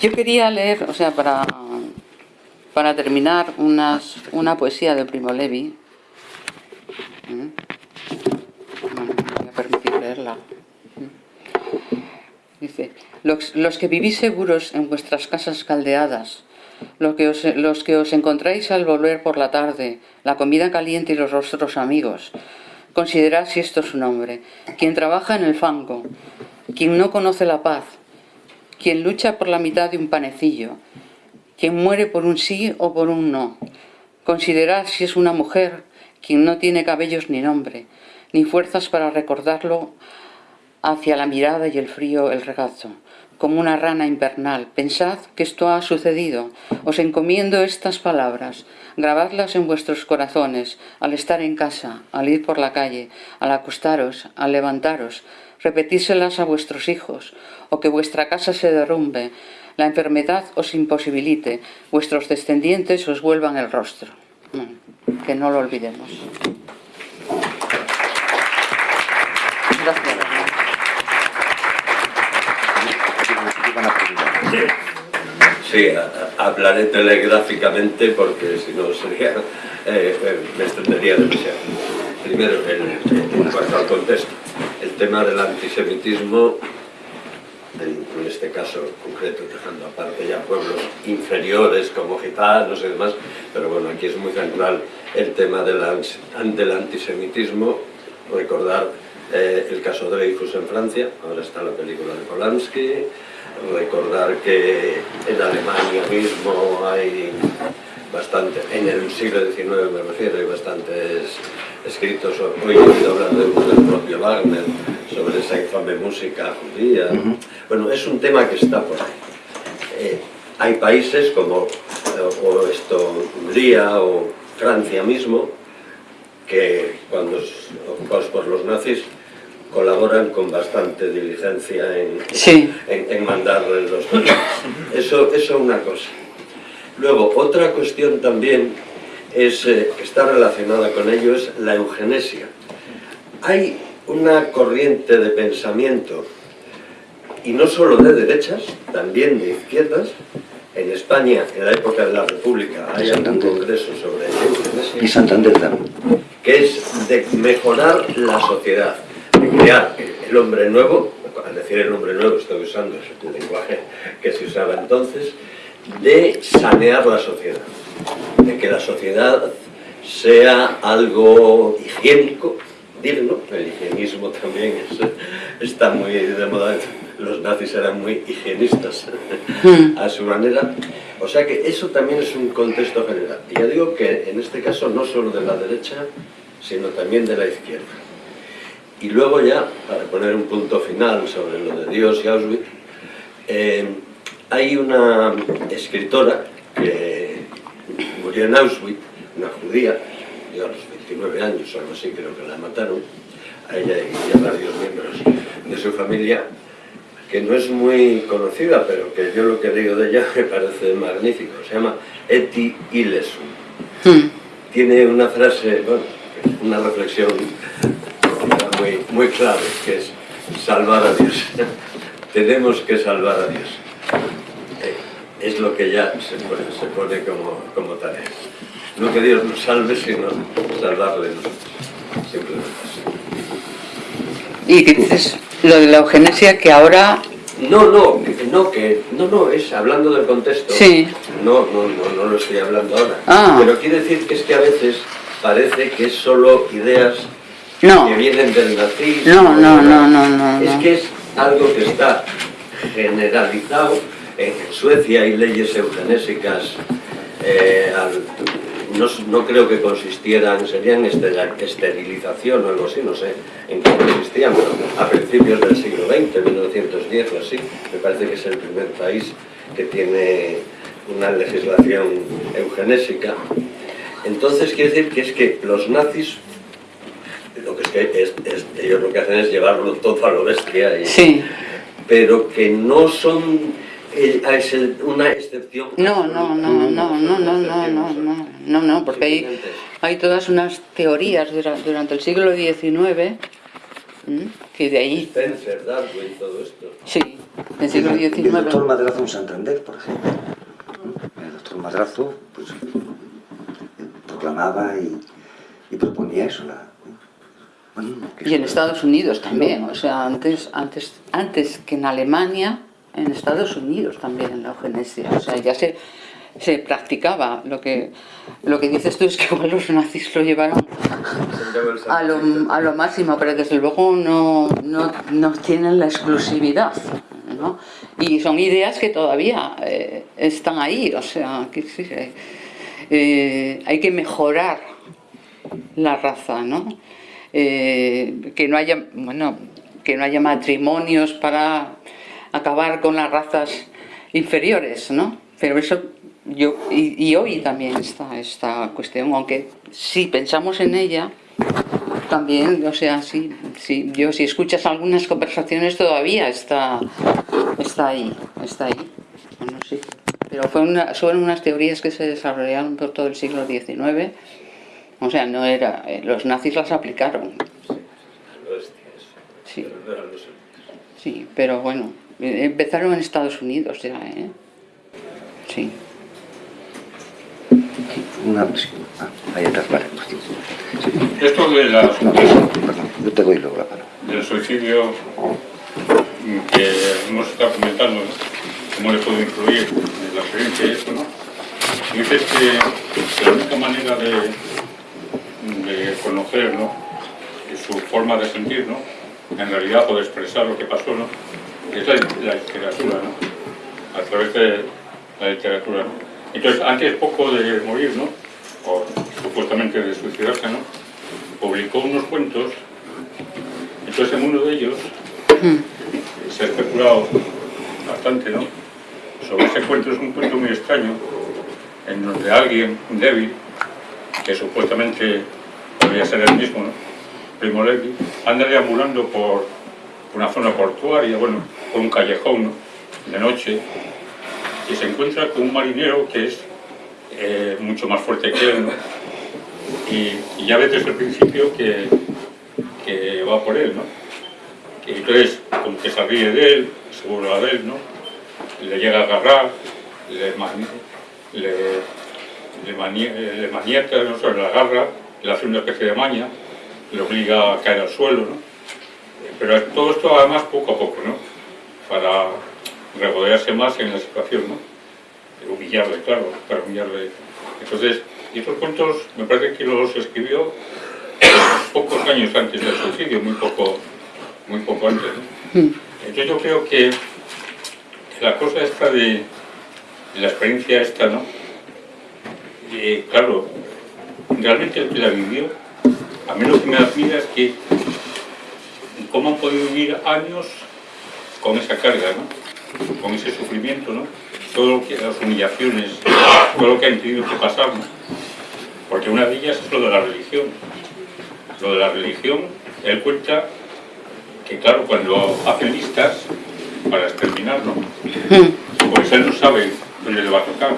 Yo quería leer, o sea, para, para terminar, unas, una poesía de Primo Levi. ¿Mm? voy a permitir leerla. Dice, los, los, que vivís seguros en vuestras casas caldeadas, los que, os, los que os encontráis al volver por la tarde, la comida caliente y los rostros amigos, considerad si esto es un hombre, quien trabaja en el fango, quien no conoce la paz, quien lucha por la mitad de un panecillo, quien muere por un sí o por un no. Considerad si es una mujer, quien no tiene cabellos ni nombre, ni fuerzas para recordarlo hacia la mirada y el frío el regazo, como una rana invernal. Pensad que esto ha sucedido. Os encomiendo estas palabras. Grabadlas en vuestros corazones, al estar en casa, al ir por la calle, al acostaros, al levantaros, repetíselas a vuestros hijos, o que vuestra casa se derrumbe, la enfermedad os imposibilite, vuestros descendientes os vuelvan el rostro. Que no lo olvidemos. Gracias. Sí, hablaré telegráficamente porque si no sería, eh, eh, me extendería demasiado. Primero, en cuanto al contexto el tema del antisemitismo, en, este caso concreto, dejando aparte ya pueblos inferiores como gitanos y demás, pero bueno, aquí es muy central el tema del, antisemitismo, recordar eh, el caso Dreyfus en Francia, ahora está la película de Polanski, recordar que en Alemania mismo hay bastante, en el siglo XIX me refiero, hay bastantes escritos, hoy he oído hablar del propio Wagner, sobre esa infame música judía. Bueno, es un tema que está por ahí. Eh, hay países como o esto, Hungría o Francia mismo, que cuando ocupados por los nazis colaboran con bastante diligencia en, en, en mandarles los Eso es una cosa. Luego, otra cuestión también es, eh, que está relacionada con ello es la eugenesia. Hay una corriente de pensamiento, y no solo de derechas, también de izquierdas, en España, en la época de la República, hay un congreso sobre eugenesia. Y Santander también. Que es de mejorar la sociedad, crear el hombre nuevo, al decir el hombre nuevo estoy usando el lenguaje que se usaba entonces, de sanear la sociedad, de que la sociedad sea algo higiénico, digno, el higienismo también está muy de moda, los nazis eran muy higienistas hmm. a su manera, o sea que eso también es un contexto general. Y ya digo que en este caso no solo de la derecha, sino también de la izquierda. Y luego ya, para poner un punto final sobre lo de Dios y Auschwitz, eh, hay una escritora que murió en Auschwitz, una judía, yo a los 29 años o algo así creo que la mataron, a ella y a varios miembros de su familia, que no es muy conocida, pero que yo lo que digo de ella me parece magnífico. Se llama Eti Ilesu. Hmm. Tiene una frase, bueno, una reflexión muy, muy clave, que es salvar a Dios. Tenemos que salvar a Dios es lo que ya se pone, como, como, tarea. No que Dios nos salve, sino salvarle nosotros. Simplemente ¿Y qué dices? Lo de la eugenesia que ahora... No, no, no, que, no, no, es hablando del contexto. Sí. No, no, no, no lo estoy hablando ahora. Ah. Pero quiere decir que es que a veces parece que es solo ideas no. que vienen del nazismo. No, no, no, no, no. Es que es algo que está generalizado en Suecia hay leyes eugenésicas, eh, no, creo que consistieran, serían esterilización o algo así, no sé en qué consistían, pero a principios del siglo XX, 1910 o así, me parece que es el primer país que tiene una legislación eugenésica. Entonces quiere decir que es que los nazis lo que es que ellos lo que hacen es llevarlo todo a lo bestia, sí. pero que no son eh, es el- una excepción. No, no, no, no, no, no, no, no, no, no, no, porque hay, hay todas unas teorías dura- durante el siglo XIX que de ahí, Spencer, Darwin, todo esto. sí, del siglo Y el doctor XIX. Madrazo en Santander, por ejemplo. El doctor Madrazo pues, proclamaba y, y proponía eso. La, Y en Estados Unidos también, o sea, antes, antes, antes que en Alemania, en Estados Unidos también la eugenesia, o sea, ya se, se practicaba. Lo que, lo que dices tú es que igual los nazis lo llevaron a lo, a lo máximo, pero desde luego no, no, no tienen la exclusividad. ¿no? Y son ideas que todavía eh, están ahí, o sea, que sí, eh, hay que mejorar la raza, ¿no? Eh, que no haya, bueno, que no haya matrimonios para acabar con las razas inferiores, ¿no? Pero eso yo y, hoy también está esta cuestión, aunque si pensamos en ella, también, o sea, sí, sí, yo si escuchas algunas conversaciones todavía está, está ahí, está ahí. Bueno, sí. Pero fue una, fueron unas teorías que se desarrollaron por todo el siglo XIX. O sea, no era, eh, los nazis las aplicaron, sí, sí, pero bueno, eh, empezaron en Estados Unidos ya, ¿eh? Sí. Una sí, ah, ahí atrás, vale. sí. Esto de la, No, perdón, yo te doy luego la palabra. del suicidio que hemos estado comentando, ¿no? cómo le puede influir en la experiencia y esto, ¿no? Dices que la única manera de, de conocer, ¿no? Su forma de sentir, ¿no? En realidad, o de expresar lo que pasó, ¿no? Es la, literatura, ¿no? A través de la literatura. Entonces, antes poco de morir, ¿no? O supuestamente de suicidarse, ¿no? Publicó unos cuentos entonces en uno de ellos se ha especulado bastante, ¿no? Sobre ese cuento, es un cuento muy extraño, en donde alguien, débil, que supuestamente podría ser el mismo, ¿no? Primo Levi, anda deambulando por una zona portuaria, bueno, por un callejón, ¿no? De noche, y se encuentra con un marinero que es eh, mucho más fuerte que él, ¿no? Y, ya ves desde el principio que, que va por él, ¿no? Y entonces, como que se ríe de él, se burla de él, ¿no? Le llega a agarrar, le, le, le, mani- le maniata, no sé, le agarra, le hace una especie de maña, le obliga a caer al suelo, ¿no? Pero todo esto además poco a poco, ¿no? Para regodearse más en la situación, ¿no? Humillarle, claro, para humillarle. Entonces, y estos cuentos me parece que los escribió pocos años antes del suicidio, muy poco, muy poco antes. ¿no? Entonces yo creo que la cosa esta de, de la experiencia esta, ¿no? Claro, realmente el que la vivió, a mí lo que me admira es que cómo han podido vivir años con esa carga, ¿no? Con ese sufrimiento, ¿no? Todo lo que, las humillaciones, todo lo que han tenido que pasar, ¿no? Porque una de ellas es lo de la religión. Lo de la religión, él cuenta que claro, cuando hacen listas para exterminar, ¿no? Pues él no sabe dónde le va a tocar.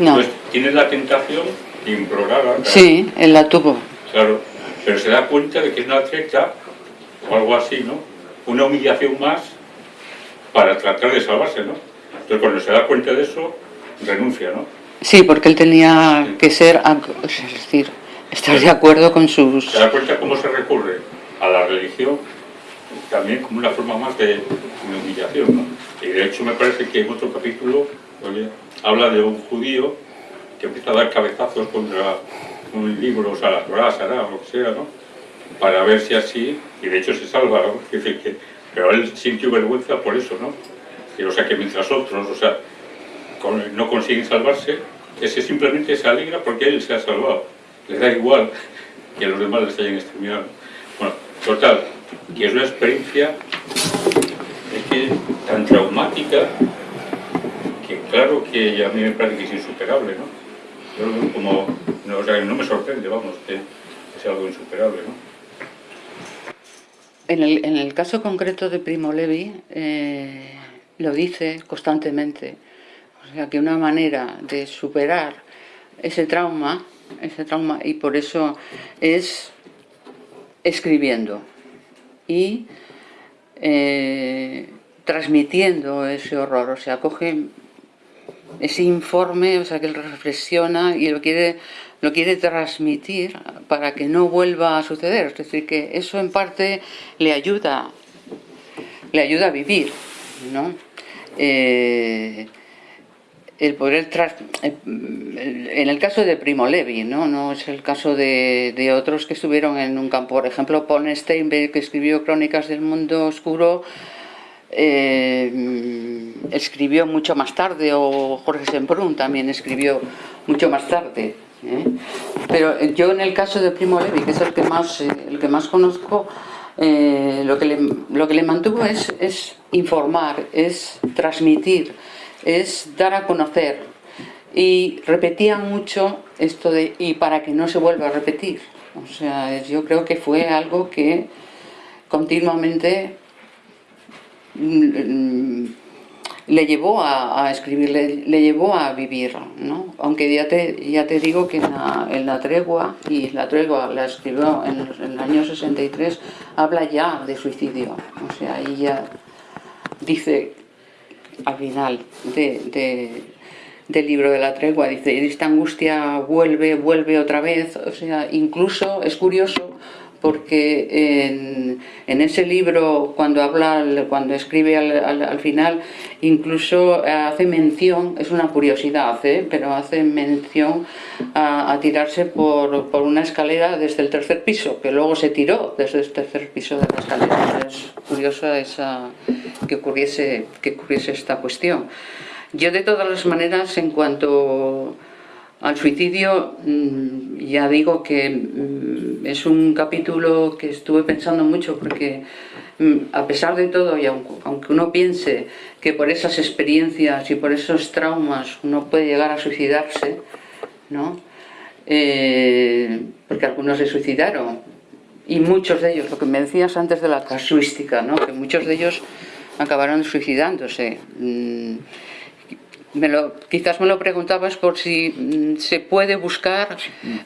No. Entonces tiene la tentación de implorar a Sí, él la tuvo. Claro, pero se da cuenta de que es una treta o algo así, ¿no? Una humillación más para tratar de salvarse, ¿no? Entonces cuando se da cuenta de eso, renuncia, ¿no? Sí, porque él tenía que ser, es decir, estar de acuerdo con sus... Se da cuenta cómo se recurre a la religión también como una forma más de, de humillación, ¿no? Y de hecho me parece que en otro capítulo habla de un judío que empieza a dar cabezazos contra un libro, o sea, la Torah, o lo que sea, ¿no? Para ver si así, y de hecho se salva, ¿no? Que, pero él sintió vergüenza por eso, ¿no? Y, o sea, que mientras otros, o sea, no consiguen salvarse, ese simplemente se alegra porque él se ha salvado. Le da igual que los demás les hayan exterminado. Bueno, total, que es una experiencia es que, tan traumática que claro que a mí me parece que es insuperable, ¿no? Yo como, no, me sorprende, vamos, que sea algo insuperable, ¿no? En el, en el caso concreto de Primo Levi, eh, lo dice constantemente. O sea que una manera de superar ese trauma, ese trauma, y por eso es escribiendo y eh, transmitiendo ese horror, o sea, coge ese informe, o sea, que él reflexiona y lo quiere, lo quiere transmitir para que no vuelva a suceder, es decir, que eso en parte le ayuda, le ayuda a vivir, ¿no? Eh, el poder tras... en el caso de Primo Levi, no, no es el caso de, otros que estuvieron en un campo, por ejemplo Paul Steinbeck que escribió Crónicas del Mundo Oscuro eh, escribió mucho más tarde o Jorge Semprún también escribió mucho más tarde ¿eh? pero yo en el caso de Primo Levi que es el que más, el que más conozco lo, que le, lo que le mantuvo es, es informar, es transmitir es dar a conocer. Y repetía mucho esto de, y para que no se vuelva a repetir. O sea, yo creo que fue algo que continuamente le llevó a, escribir, le, llevó a vivir, ¿no? Aunque ya te, ya te digo que en la, tregua, y la tregua la escribió en, el año 63, habla ya de suicidio. O sea, ahí ya dice al final del libro de la tregua, dice, esta angustia vuelve, vuelve otra vez, o sea, incluso es curioso porque en, ese libro, cuando habla, cuando escribe al, final, incluso hace mención, es una curiosidad, ¿eh? pero hace mención a, tirarse por, una escalera desde el tercer piso, que luego se tiró desde el tercer piso de la escalera. Es curioso esa, que, ocurriese, que ocurriese esta cuestión. Yo de todas las maneras, en cuanto al suicidio, mm, ya digo que mm, es un capítulo que estuve pensando mucho porque mm, a pesar de todo, y aunque uno piense que por esas experiencias y por esos traumas uno puede llegar a suicidarse, ¿no? Eh, porque algunos se suicidaron, y muchos de ellos, lo que me decías antes de la casuística, ¿no? que muchos de ellos acabaron suicidándose quizás me lo preguntabas por si mm, se puede buscar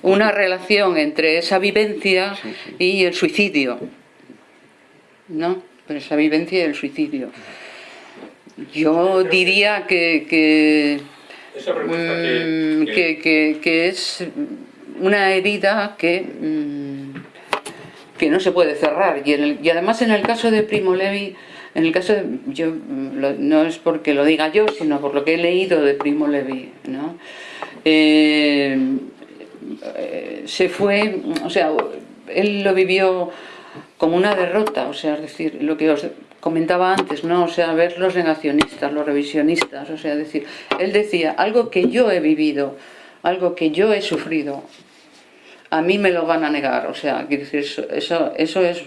una relación entre esa vivencia y el suicidio, ¿no? esa vivencia y el suicidio. Yo diría que, que, que, es una herida que, mm, que no se puede cerrar. Y, y además en el caso de Primo Levi, en el caso, de, yo no es porque lo diga yo, sino por lo que he leído de Primo Levi, ¿no? Eh, se fue, o sea, él lo vivió como una derrota, o sea, es decir, lo que os comentaba antes, ¿no? O sea, ver los negacionistas, los revisionistas, o sea, decir, él decía, algo que yo he vivido, algo que yo he sufrido, a mí me lo van a negar, o sea, decir, eso, eso es,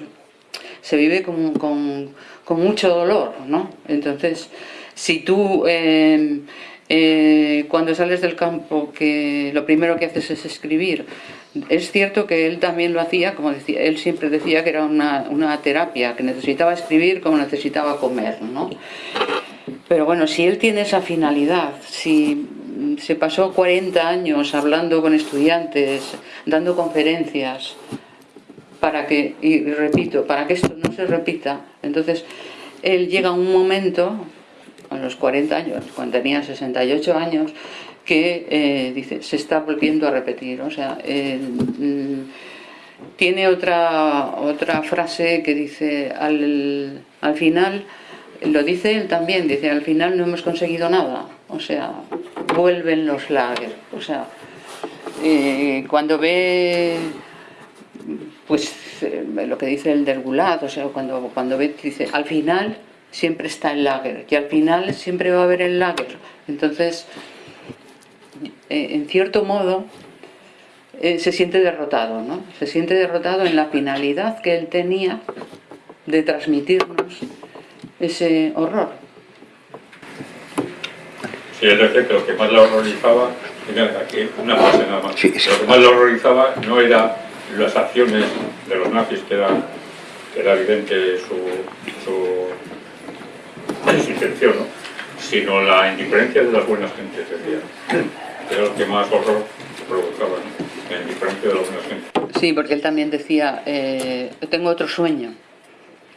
se vive con, con con mucho dolor, ¿no? Entonces, si tú em, eh, cuando sales del campo que lo primero que haces es escribir, es cierto que él también lo hacía, como él siempre decía que era una, terapia, que necesitaba escribir como necesitaba comer, ¿no? Pero bueno, si él tiene esa finalidad, si se pasó 40 años hablando con estudiantes, dando conferencias, para que, y repito, para que esto no se repita, entonces él llega a un momento, a los 40 años, cuando tenía 68 años, que eh, dice, se está volviendo a repetir, o sea, mm, tiene otra, otra frase que dice, al, al final, lo dice él también, dice, al final no hemos conseguido nada, o sea, vuelven los lagers, o sea, eh, cuando ve pues eh, lo que dice el del Gulag, o sea, cuando, cuando ve, dice, al final siempre está el lager, y al final siempre va a haber el lager. Entonces, eh, en cierto modo, eh, se siente derrotado, ¿no? Se siente derrotado en la finalidad que él tenía de transmitirnos ese horror. Sí, es decir, que lo que más le horrorizaba, aquí una frase nada más, lo que más le horrorizaba no era las acciones de los nazis, que era, era evidente su, su, intención, ¿no? sino la indiferencia de las buenas gentes, decía. Era lo que más horror provocaba, la indiferencia de las buenas gentes. Sí, porque él también decía, eh, tengo otro sueño,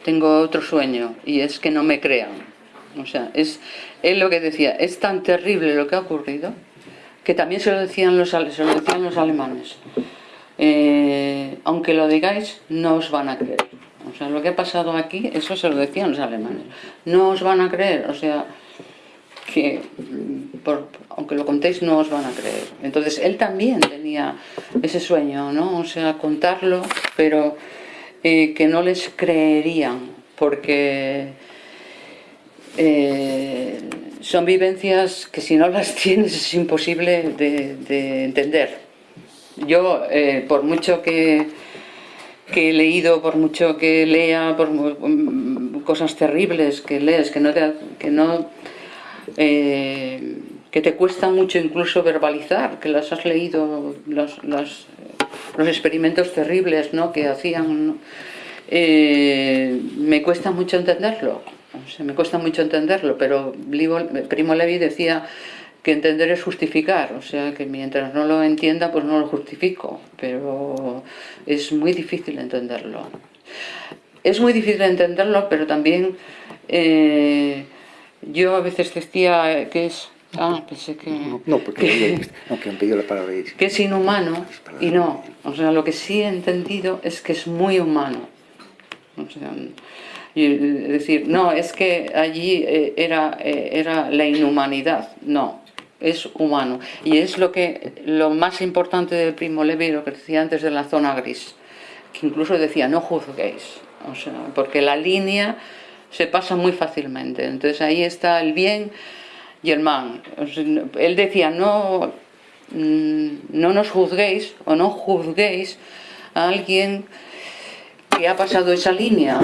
tengo otro sueño, y es que no me crean. O sea, es, él lo que decía, es tan terrible lo que ha ocurrido, que también se lo decían los, se lo decían los alemanes. Eh, aunque lo digáis, no os van a creer. O sea, lo que ha pasado aquí, eso se lo decían los alemanes. No os van a creer, o sea, que mm, por- aunque lo contéis no os van a creer. Entonces él también tenía ese sueño, ¿no? O sea, contarlo, pero eh, que no les creerían, porque eh, son vivencias que si no las tienes es imposible de, de entender. Yo, eh, por mucho que, he leído, por mucho que lea, por mm, cosas terribles que lees, que no te, que no eh, que te cuesta mucho incluso verbalizar, que las has leído, los, experimentos terribles ¿no? que hacían. Eh, me cuesta mucho entenderlo, o sea, me cuesta mucho entenderlo, pero Primo Levi decía que entender es justificar, o sea, que mientras no lo entienda, pues no lo justifico, pero es muy difícil entenderlo. Es muy difícil entenderlo, pero también eh, yo a veces decía que es... Ah, pensé que... No, porque no, que han pedido la palabra. y- que es inhumano y no. O sea, lo que sí he entendido es que es muy humano. O sea, y, decir, no, es que allí eh, era, eh, era la inhumanidad. No, es humano. Y es lo, que, lo más importante del Primo Levi, lo que decía antes de la zona gris, que incluso decía, no juzguéis. O sea, porque la línea se pasa muy fácilmente. Entonces ahí está el bien y el mal. Él decía, no, mm, no nos juzguéis o no juzguéis a alguien que ha pasado esa línea,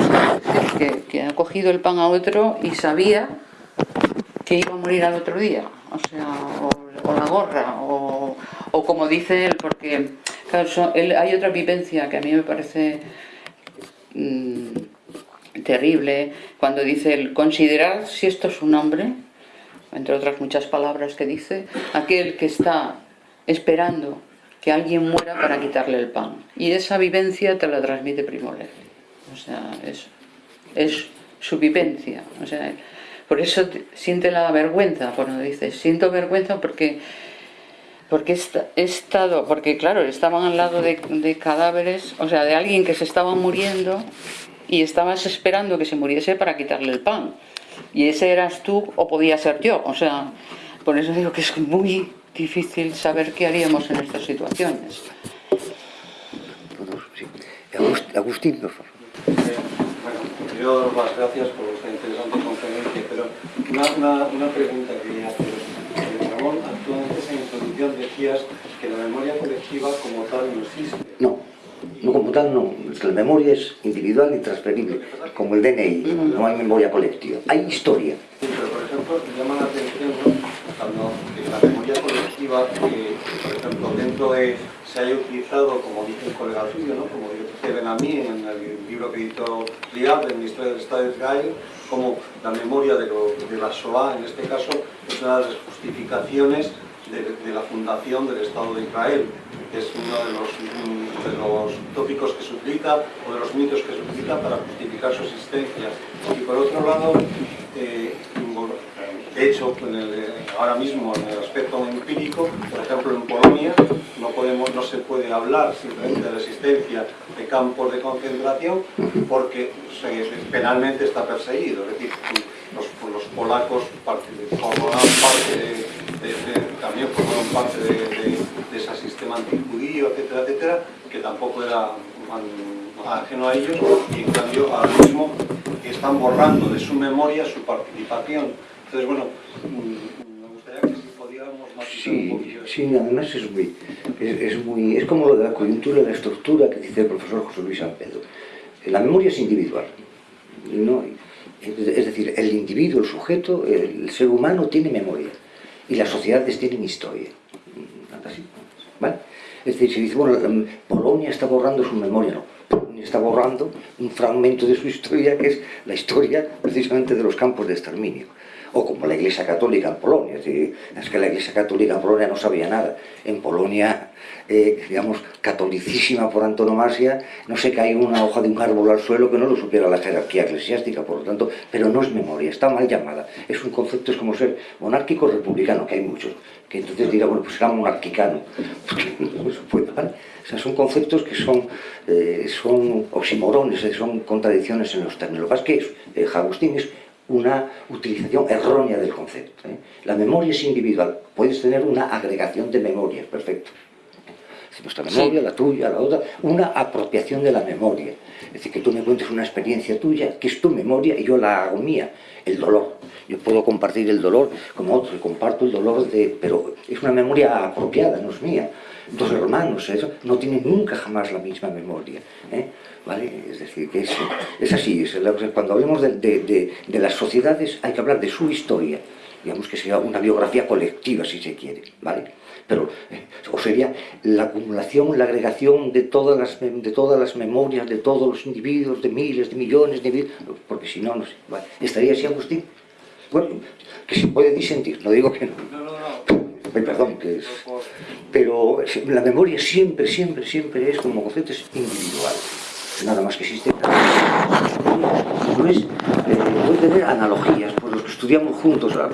que ha cogido el pan a otro y sabía que iba a morir al otro día, o sea, o, la gorra, o, o como dice él, porque claro, él- hay otra vivencia que a mí me parece mm, terrible, cuando dice el considerad si esto es un hombre, entre otras muchas palabras que dice, aquel que está esperando que alguien muera para quitarle el pan. Y esa vivencia te la transmite Primo Levi. O sea, es, es su vivencia. O sea, por eso te- siente la vergüenza cuando dice, siento vergüenza porque porque he estado, porque claro, estaban al lado de, de cadáveres, o sea, de alguien que se estaba muriendo y estabas esperando que se muriese para quitarle el pan. Y ese eras tú o podía ser yo. O sea, por eso digo que es muy difícil saber qué haríamos en estas situaciones. Agustín, por favor. Eh, Bueno, yo doy las gracias por esta interesante conferencia, pero una, una, una pregunta quería hacer. Eh, Ramón, actualmente en introducción decías que la memoria colectiva como tal no existe. No, no como tal no. Que la memoria es individual y transferible, como el DNI. No hay memoria colectiva. Hay historia. Sí, pero por ejemplo, me llama la atención cuando eh, la memoria colectiva, que por ejemplo dentro de se haya utilizado, como dice un colega suyo, ¿no? como dice Benamí en el libro que editó Liab, en la historia del Estado de Israel, como la memoria de, la Shoah, en este caso, es una de las justificaciones de, la fundación del Estado de Israel, que es uno de los, mm, de los tópicos que se utiliza o de los mitos que se utiliza para justificar su existencia. Y por otro lado, eh, de hecho, ahora mismo en el aspecto empírico, por ejemplo en Polonia, no, podemos, no se puede hablar simplemente de la existencia de campos de concentración porque penalmente está perseguido. Es decir, los, los polacos formaban parte de- de- también formaron parte de, de- de ese sistema antijudío, etcétera, etcétera, que tampoco era ajeno a ellos y en cambio ahora mismo están borrando de su memoria su participación. Entonces, bueno, mm, me gustaría que si podíamos matizar un Sí, poquillo eso. sí, además es muy, es, es muy, es como lo de la coyuntura la estructura que dice el profesor José Luis San Pedro. La memoria es individual, ¿no? es decir, el individuo, el sujeto, el ser humano tiene memoria y las sociedades tienen historia. ¿vale? Es decir, si dice, bueno, em, Polonia está borrando su memoria, no. Polonia está borrando un fragmento de su historia que es la historia precisamente de los campos de exterminio. O como la Iglesia Católica en Polonia. Es, decir, es que la Iglesia Católica en Polonia no sabía nada. En Polonia, eh, digamos, catolicísima por antonomasia, no se cae una hoja de un árbol al suelo que no lo supiera la jerarquía eclesiástica, por lo tanto, pero no es memoria, está mal llamada. Es un concepto, es como ser monárquico republicano, que hay muchos, que entonces dirá, bueno, pues será monarquicano, no. O sea, son conceptos que son, eh, son oximorones, eh, son contradicciones en los términos. Lo que pasa es Agustín es una utilización errónea del concepto. ¿eh? La memoria es individual, puedes tener una agregación de memorias, perfecto. Es nuestra memoria, la tuya, la otra, una apropiación de la memoria. Es decir, que tú me cuentes una experiencia tuya, que es tu memoria, y yo la hago mía, el dolor. Yo puedo compartir el dolor con otros, y comparto el dolor de... pero es una memoria apropiada, no es mía. Dos hermanos, eso, no tienen nunca jamás la misma memoria. ¿eh? ¿Vale? Es decir, que es, es así, es, cuando hablemos de, de, de, de las sociedades hay que hablar de su historia, digamos que sea una biografía colectiva si se quiere, ¿vale? Pero, eh, o sería la acumulación, la agregación de todas, las, de todas las memorias de todos los individuos, de miles, de millones de individuos, porque si no, no sé, ¿vale? ¿estaría así Agustín? Bueno, que se puede disentir, no digo que no. No, no, no. Perdón, que es... Pero la memoria siempre, siempre, siempre es como concepto individual. Nada más que existe. No es, eh, tener analogías, por los que estudiamos juntos, la,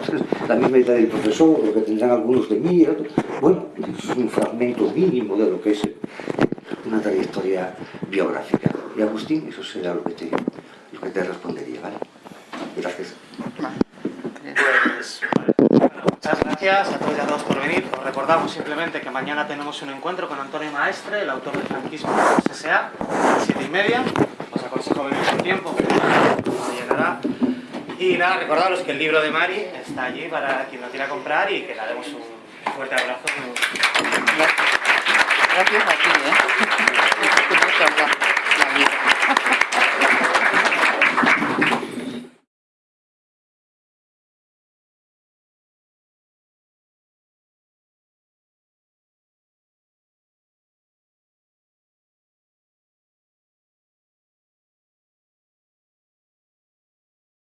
la misma edad del profesor, lo que tendrán algunos de mí, el otro. bueno, es un fragmento mínimo de lo que es una trayectoria biográfica. Y Agustín, eso será lo que te, lo que te respondería, ¿vale? Gracias. Muchas gracias a todos y a todos por venir. Os recordamos simplemente que mañana tenemos un encuentro con Antonio Maestre, el autor del franquismo de los S.A., a las 7 y media. Os aconsejo venir con tiempo, se llenará. Y nada, recordaros que el libro de Mari está allí para quien lo quiera comprar y que le demos un fuerte abrazo. Gracias, gracias a ti, ¿eh?